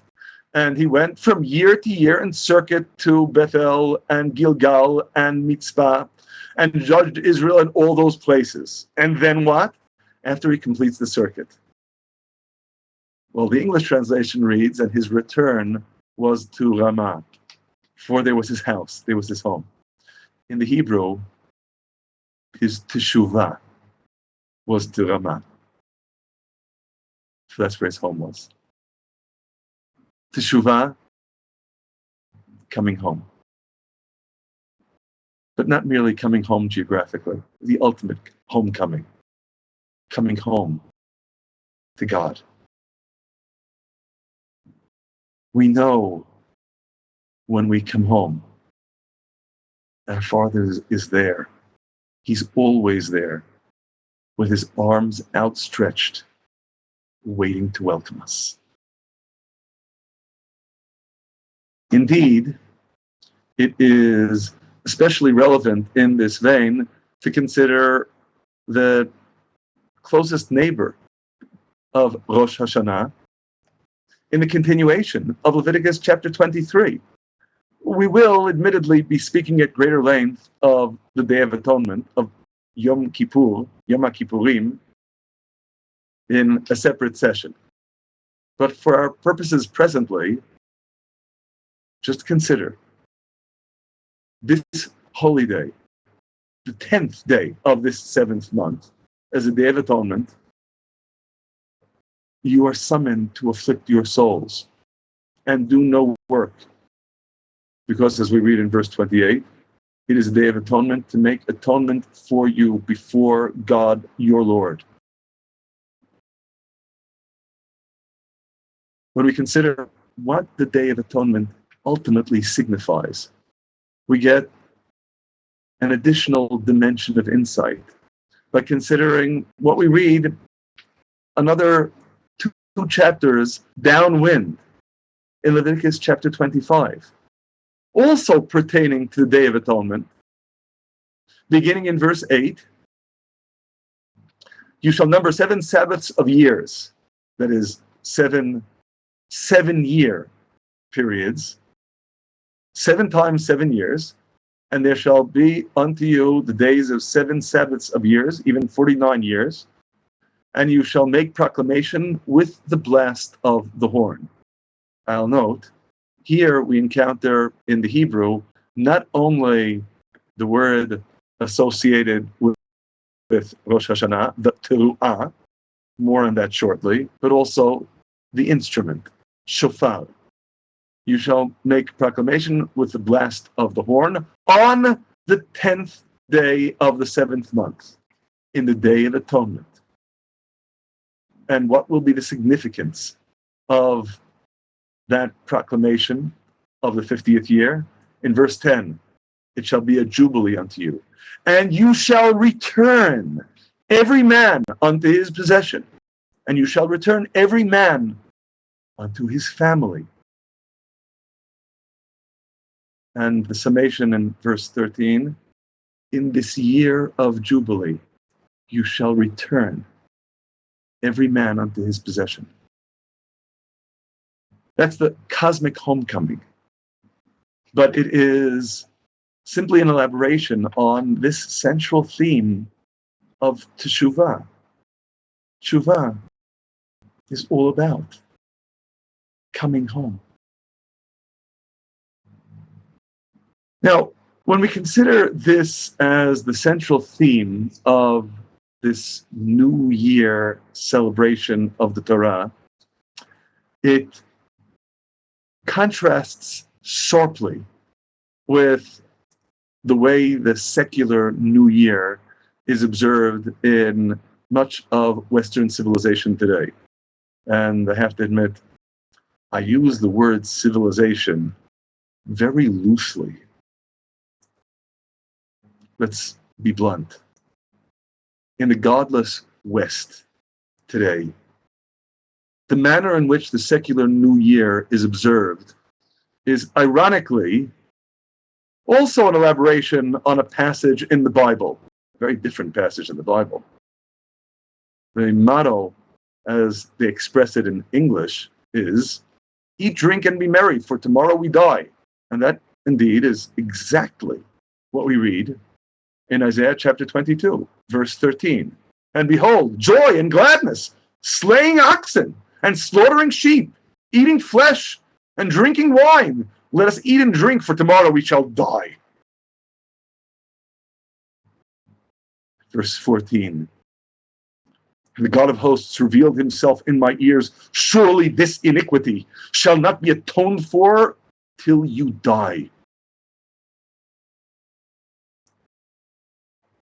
And he went from year to year in circuit to Bethel and Gilgal and Mitzpah and judged Israel in all those places. And then what? After he completes the circuit. Well, the English translation reads, and his return was to Ramah, for there was his house, there was his home. In the Hebrew, his teshuvah was to Ramah. So that's where his home was. Teshuvah, coming home. But not merely coming home geographically, the ultimate homecoming, coming home to God. We know when we come home, our Father is there. He's always there with his arms outstretched, waiting to welcome us. Indeed, it is especially relevant in this vein to consider the closest neighbor of Rosh Hashanah in the continuation of Leviticus chapter 23. We will admittedly be speaking at greater length of the Day of Atonement, of Yom Kippur, Yom Kippurim, in a separate session. But for our purposes presently, just consider this holy day, the 10th day of this seventh month, as a day of atonement, you are summoned to afflict your souls and do no work. Because as we read in verse 28, it is a day of atonement to make atonement for you before God your Lord. When we consider what the Day of Atonement ultimately signifies, we get an additional dimension of insight by considering what we read another two, chapters downwind in Leviticus chapter 25, also pertaining to the Day of Atonement, beginning in verse 8. You shall number seven Sabbaths of years, that is, seven seven year periods, seven times seven years, and there shall be unto you the days of seven Sabbaths of years, even 49 years, and you shall make proclamation with the blast of the horn. I'll note, here we encounter in the Hebrew not only the word associated with, with Rosh Hashanah, the teruah, more on that shortly, but also the instrument, shofar. You shall make proclamation with the blast of the horn on the tenth day of the seventh month, in the day of atonement. And what will be the significance of that proclamation of the 50th year? In verse 10, it shall be a jubilee unto you, and you shall return every man unto his possession, and you shall return every man unto his family. And the summation in verse 13 In this year of Jubilee, you shall return every man unto his possession. That's the cosmic homecoming. But it is simply an elaboration on this central theme of Teshuvah. Teshuvah is all about coming home. Now, when we consider this as the central theme of this New Year celebration of the Torah, it contrasts sharply with the way the secular New Year is observed in much of Western civilization today. And I have to admit, I use the word civilization very loosely. Let's be blunt. In the godless West today, the manner in which the secular New Year is observed is ironically also an elaboration on a passage in the Bible, a very different passage in the Bible. The motto, as they express it in English, is Eat, drink, and be merry, for tomorrow we die. And that indeed is exactly what we read in Isaiah chapter 22, verse 13. And behold, joy and gladness, slaying oxen and slaughtering sheep, eating flesh and drinking wine. Let us eat and drink, for tomorrow we shall die. Verse 14. And the God of hosts revealed himself in my ears. Surely this iniquity shall not be atoned for till you die.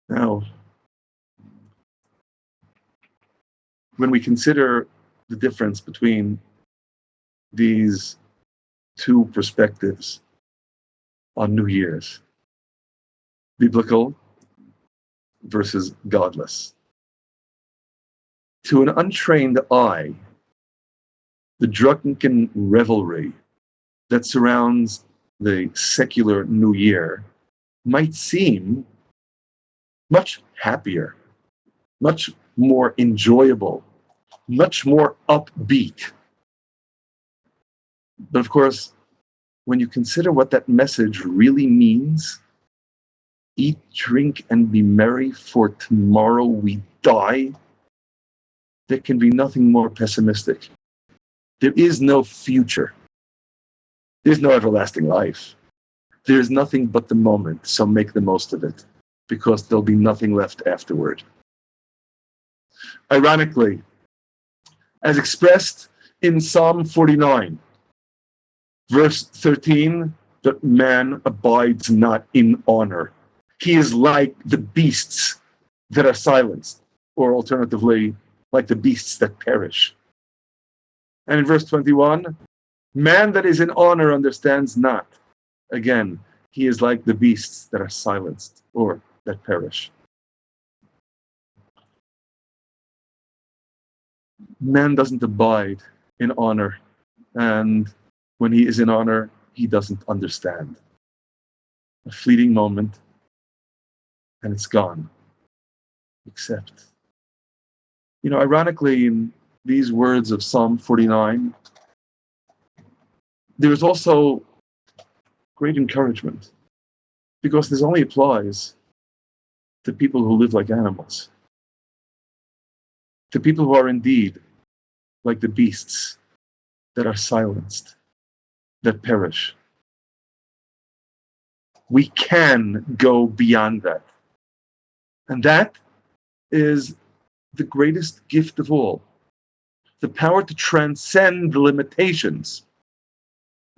Now, when we consider the difference between these two perspectives on New Year's biblical versus godless. To an untrained eye, the drunken revelry that surrounds the secular New Year might seem much happier, much more enjoyable, much more upbeat. But of course, when you consider what that message really means, eat, drink, and be merry, for tomorrow we die, there can be nothing more pessimistic. There is no future. There's no everlasting life. There's nothing but the moment, so make the most of it, because there'll be nothing left afterward. Ironically, as expressed in Psalm 49, verse 13, that man abides not in honor. He is like the beasts that are silenced, or alternatively, like the beasts that perish. And in verse 21, man that is in honor understands not. Again, he is like the beasts that are silenced or that perish. Man doesn't abide in honor, and when he is in honor, he doesn't understand. A fleeting moment, and it's gone. Except, you know, ironically, in these words of Psalm 49, there's also great encouragement because this only applies to people who live like animals, to people who are indeed like the beasts that are silenced, that perish. We can go beyond that. And that is the greatest gift of all the power to transcend the limitations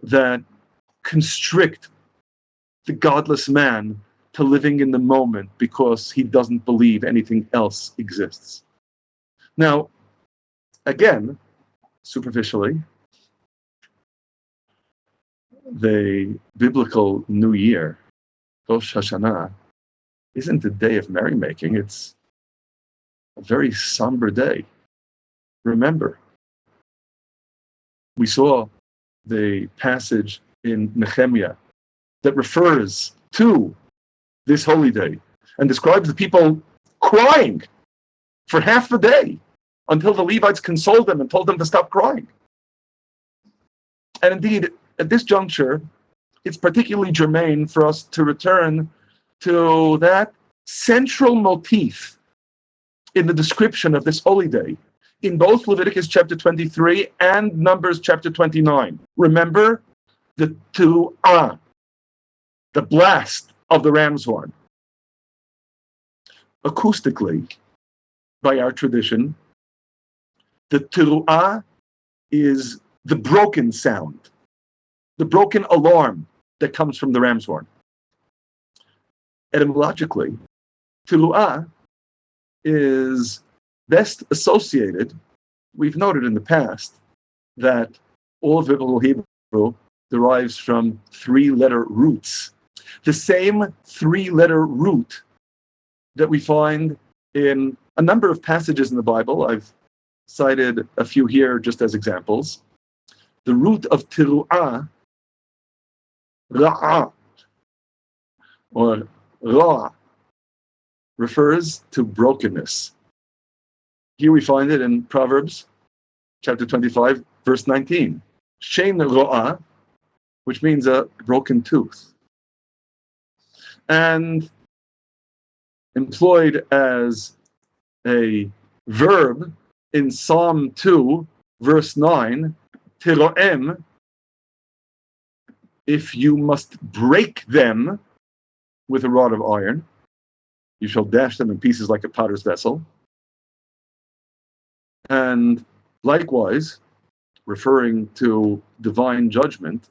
that constrict the godless man to living in the moment because he doesn't believe anything else exists. Now, again, superficially, the biblical New Year, Rosh Hashanah, isn't a day of merrymaking. It's a very somber day. Remember, we saw the passage in Nehemiah that refers to this holy day and describes the people crying for half the day until the Levites consoled them and told them to stop crying. And indeed, at this juncture, it's particularly germane for us to return to that central motif in the description of this holy day in both Leviticus chapter 23 and Numbers chapter 29. Remember the teruah, the blast of the ram's horn. Acoustically, by our tradition, the teruah is the broken sound, the broken alarm that comes from the ram's horn. Etymologically, teruah is best associated, we've noted in the past that all of biblical Hebrew derives from three letter roots. The same three letter root that we find in a number of passages in the Bible. I've cited a few here just as examples. The root of tiru'ah, ra'ah, or ra, refers to brokenness. Here we find it in Proverbs chapter 25, verse 19. Shein Ro'a, which means a broken tooth. And employed as a verb in Psalm 2, verse 9, Tiroem, if you must break them with a rod of iron, you shall dash them in pieces like a potter's vessel. And likewise, referring to divine judgment,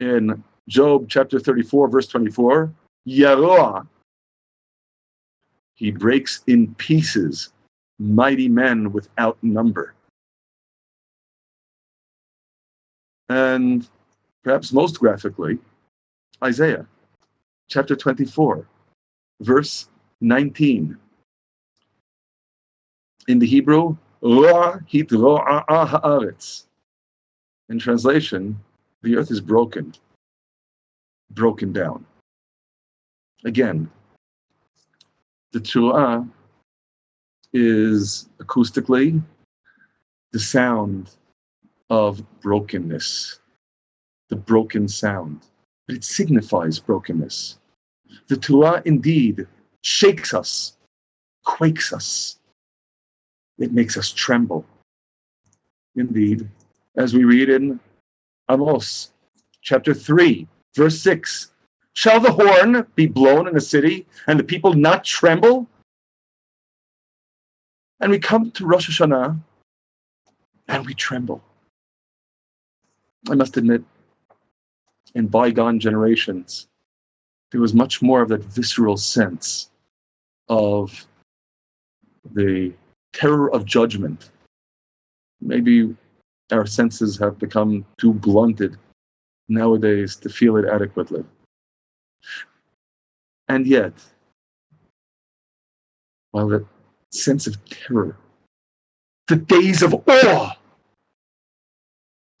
in Job chapter 34, verse 24, Yaroah, he breaks in pieces mighty men without number. And perhaps most graphically, Isaiah chapter 24, verse 19. In the Hebrew, in translation, the earth is broken, broken down. Again, the Teruah is acoustically the sound of brokenness, the broken sound. But it signifies brokenness. The Teruah indeed shakes us, quakes us. It makes us tremble. Indeed, as we read in Amos chapter 3, verse 6 Shall the horn be blown in a city and the people not tremble? And we come to Rosh Hashanah and we tremble. I must admit, in bygone generations, there was much more of that visceral sense of the terror of judgment. Maybe our senses have become too blunted nowadays to feel it adequately. And yet, while the sense of terror, the days of awe,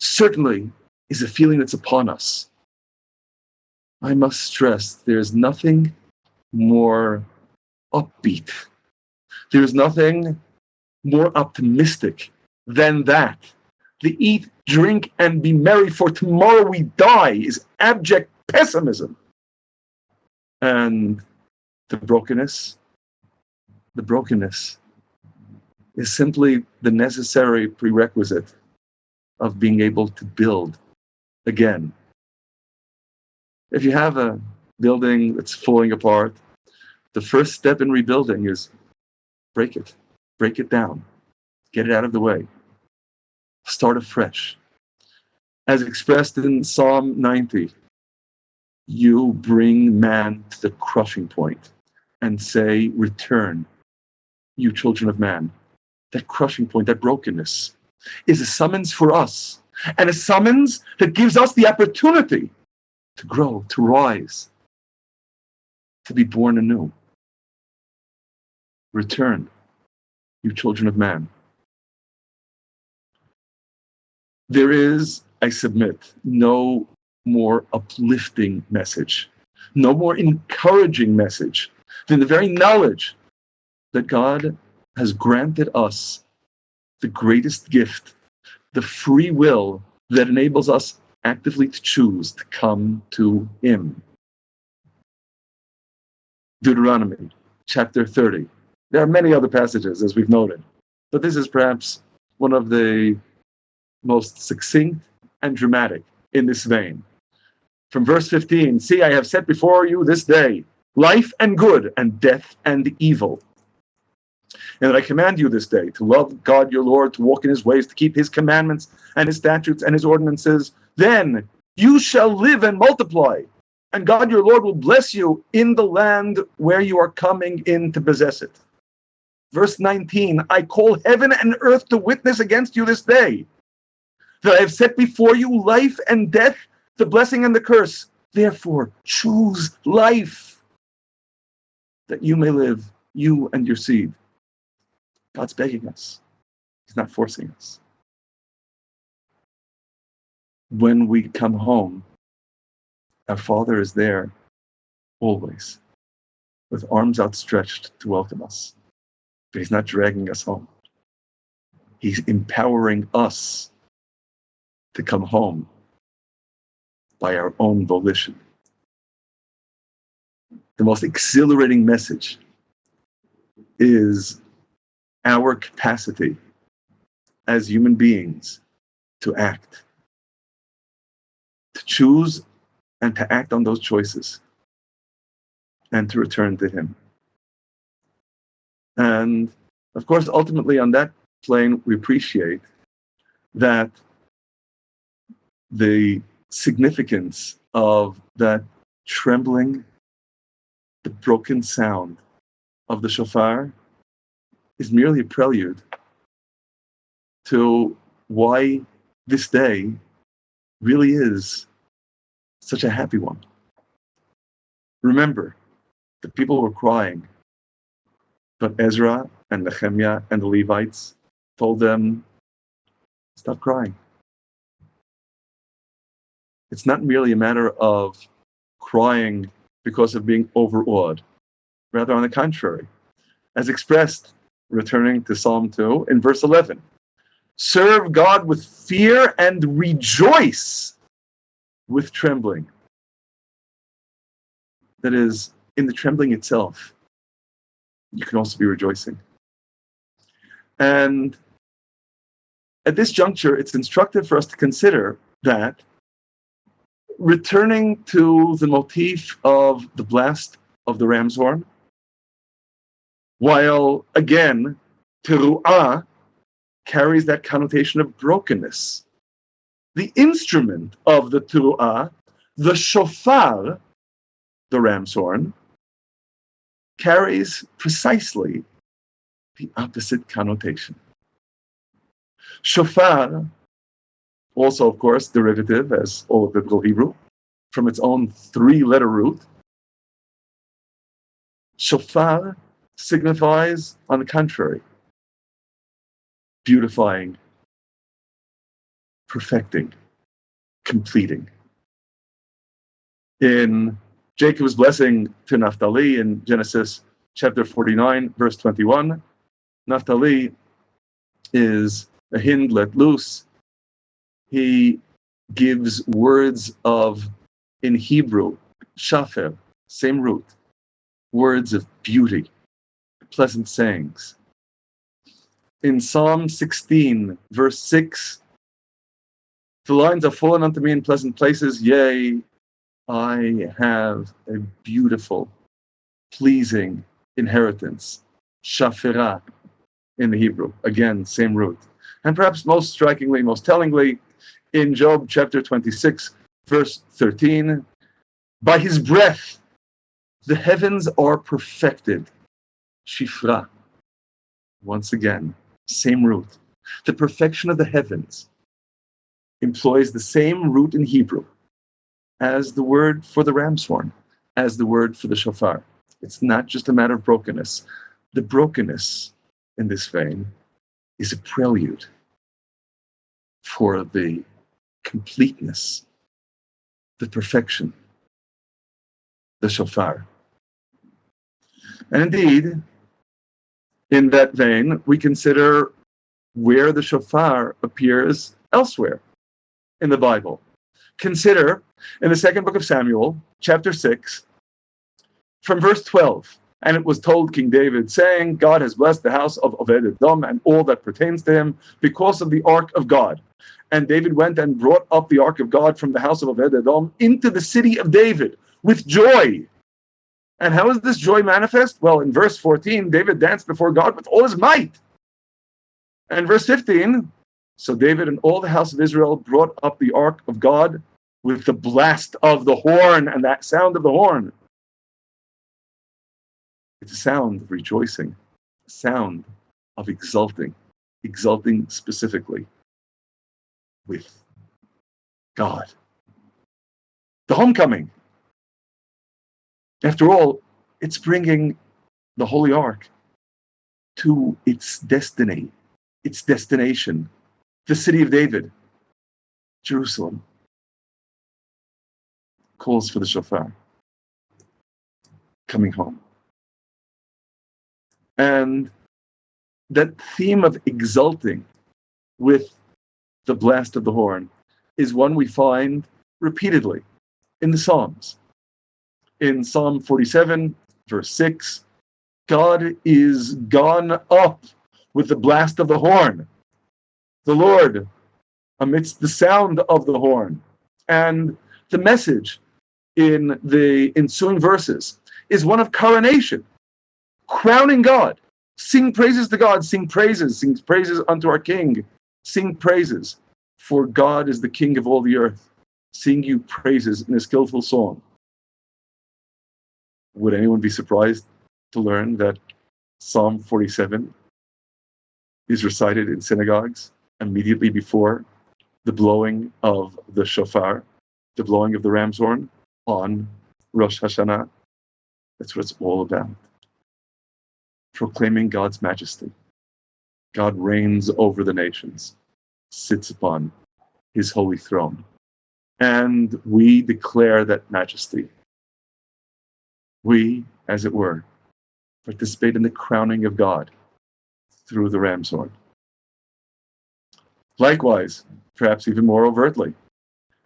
certainly is a feeling that's upon us. I must stress there's nothing more upbeat. There's nothing more optimistic than that. The eat, drink, and be merry, for tomorrow we die is abject pessimism. And the brokenness, the brokenness is simply the necessary prerequisite of being able to build again. If you have a building that's falling apart, the first step in rebuilding is break it, break it down, get it out of the way, start afresh. As expressed in Psalm 90, you bring man to the crushing point and say, Return, you children of man. That crushing point, that brokenness, is a summons for us, and a summons that gives us the opportunity to grow, to rise, to be born anew. Return, you children of man. There is, I submit, no more uplifting message, no more encouraging message than the very knowledge that God has granted us the greatest gift, the free will that enables us actively to choose to come to Him. Deuteronomy chapter 30. There are many other passages, as we've noted, but this is perhaps one of the most succinct and dramatic in this vein from verse 15 See, I have set before you this day life and good, and death and evil. And that I command you this day to love God your Lord, to walk in his ways, to keep his commandments and his statutes and his ordinances. Then you shall live and multiply, and God your Lord will bless you in the land where you are coming in to possess it. Verse 19 I call heaven and earth to witness against you this day that I have set before you life and death the blessing and the curse. Therefore, choose life that you may live, you and your seed. God's begging us, He's not forcing us. When we come home, our Father is there always with arms outstretched to welcome us. But He's not dragging us home, He's empowering us to come home by our own volition. The most exhilarating message is our capacity as human beings to act, to choose and to act on those choices, and to return to Him. And of course, ultimately, on that plane, we appreciate that the significance of that trembling, the broken sound of the shofar is merely a prelude to why this day really is such a happy one. Remember, the people were crying, but Ezra and Nehemiah and the Levites told them, stop crying. It's not merely a matter of crying because of being overawed. Rather, on the contrary, as expressed, returning to Psalm 2 in verse 11 serve God with fear and rejoice with trembling. That is, in the trembling itself, you can also be rejoicing. And at this juncture, it's instructive for us to consider that returning to the motif of the blast of the ram's horn, while again, teruah carries that connotation of brokenness. The instrument of the teruah, the shofar, the ram's horn, carries precisely the opposite connotation. Shofar, also, of course, derivative, as all of biblical Hebrew, from its own three letter root. Shofar signifies, on the contrary, beautifying, perfecting, completing. In Jacob's blessing to Naphtali in Genesis chapter 49, verse 21, Naphtali is a hind let loose. He gives words of, in Hebrew, shafer, same root, words of beauty, pleasant sayings. In Psalm 16, verse 6, the lines are fallen unto me in pleasant places, yea, I have a beautiful, pleasing inheritance. Shafirah in the Hebrew. Again, same root. And perhaps most strikingly, most tellingly, in Job chapter 26, verse 13, by his breath the heavens are perfected. Shifra. Once again, same root. The perfection of the heavens employs the same root in Hebrew as the word for the ram's horn, as the word for the shofar. It's not just a matter of brokenness. The brokenness in this vein is a prelude for the completeness, the perfection, the shofar. And indeed, in that vein, we consider where the shofar appears elsewhere in the Bible. Consider in the second book of Samuel, chapter 6, from verse 12. And it was told King David, saying, God has blessed the house of Obed Edom and all that pertains to him because of the ark of God. And David went and brought up the ark of God from the house of Obed Edom into the city of David with joy. And how is this joy manifest? Well, in verse 14, David danced before God with all his might. And verse 15, so David and all the house of Israel brought up the ark of God with the blast of the horn and that sound of the horn. It's a sound of rejoicing, a sound of exulting, exulting specifically with God. The homecoming. After all, it's bringing the Holy Ark to its destiny, its destination, the city of David, Jerusalem calls for the shofar coming home. And that theme of exulting with the blast of the horn is one we find repeatedly in the Psalms. In Psalm 47, verse 6, God is gone up with the blast of the horn. The Lord amidst the sound of the horn. And the message in the ensuing verses is one of coronation, crowning God. Sing praises to God, sing praises, sing praises unto our King, sing praises, for God is the King of all the earth. Sing you praises in a skillful song. Would anyone be surprised to learn that Psalm 47 is recited in synagogues immediately before the blowing of the shofar, the blowing of the ram's horn on Rosh Hashanah. That's what it's all about. Proclaiming God's majesty. God reigns over the nations, sits upon his holy throne. And we declare that majesty. We, as it were, participate in the crowning of God through the ram's horn. Likewise, perhaps even more overtly,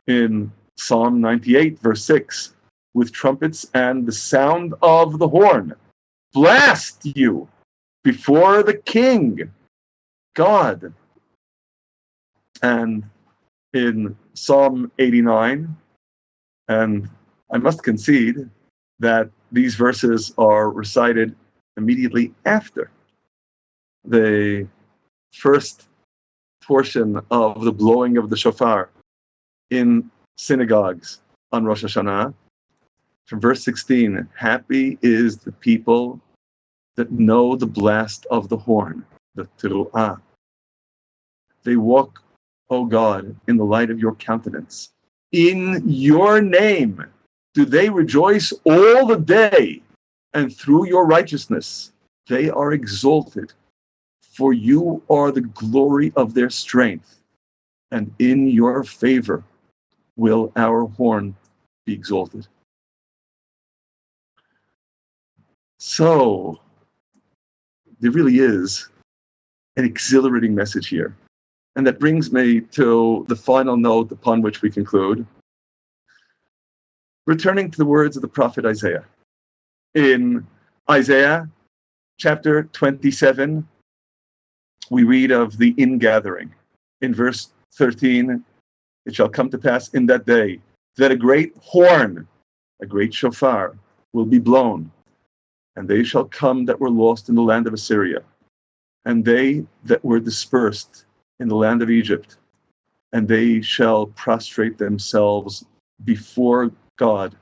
in Psalm 98, verse 6, with trumpets and the sound of the horn, blast you before the King, God. And in Psalm 89, and I must concede that these verses are recited immediately after the first portion of the blowing of the shofar in synagogues on Rosh Hashanah. From verse 16, happy is the people that know the blast of the horn, the teruah. They walk, O God, in the light of your countenance. In your name do they rejoice all the day, and through your righteousness they are exalted for you are the glory of their strength, and in your favor will our horn be exalted. So, there really is an exhilarating message here. And that brings me to the final note upon which we conclude. Returning to the words of the prophet Isaiah. In Isaiah chapter 27, we read of the ingathering. In verse 13, it shall come to pass in that day that a great horn, a great shofar, will be blown, and they shall come that were lost in the land of Assyria, and they that were dispersed in the land of Egypt, and they shall prostrate themselves before God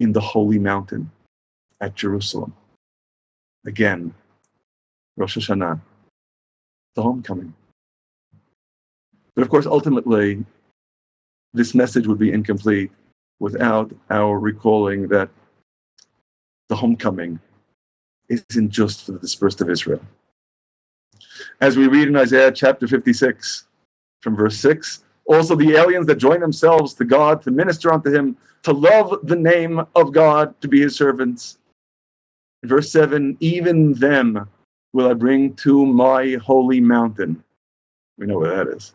in the holy mountain at Jerusalem. Again, Rosh Hashanah the homecoming. But of course, ultimately, this message would be incomplete without our recalling that the homecoming isn't just for the dispersed of Israel. As we read in Isaiah chapter 56, from verse 6, also the aliens that join themselves to God to minister unto him, to love the name of God, to be his servants. Verse 7, even them will I bring to my holy mountain. We know where that is.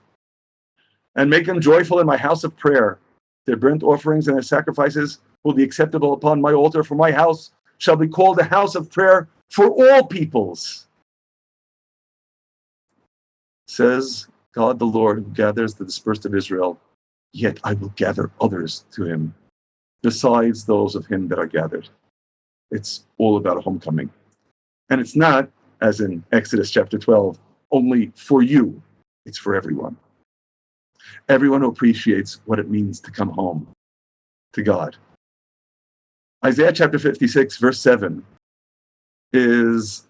And make them joyful in my house of prayer. Their burnt offerings and their sacrifices will be acceptable upon my altar, for my house shall be called a house of prayer for all peoples. Says God the Lord, who gathers the dispersed of Israel, yet I will gather others to him, besides those of him that are gathered. It's all about a homecoming. And it's not as in Exodus chapter 12, only for you, it's for everyone. Everyone who appreciates what it means to come home to God. Isaiah chapter 56, verse 7, is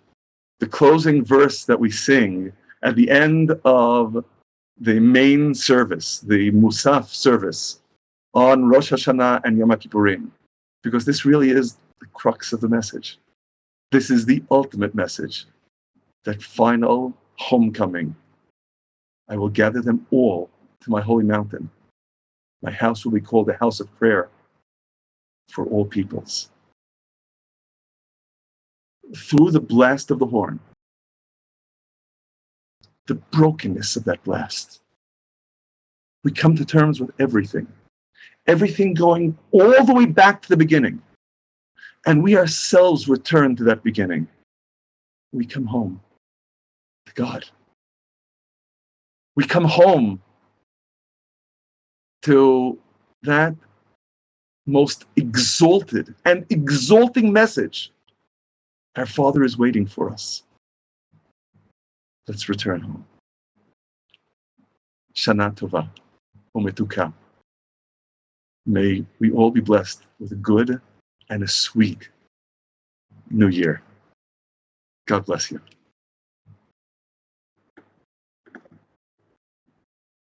the closing verse that we sing at the end of the main service, the Musaf service on Rosh Hashanah and Yom Kippurim, because this really is the crux of the message. This is the ultimate message that final homecoming. I will gather them all to my holy mountain. My house will be called the house of prayer for all peoples. Through the blast of the horn, the brokenness of that blast, we come to terms with everything. Everything going all the way back to the beginning. And we ourselves return to that beginning. We come home to God. We come home to that most exalted and exalting message. Our Father is waiting for us. Let's return home. Shana Tova, Umetuka. May we all be blessed with a good and a sweet new year. God bless you.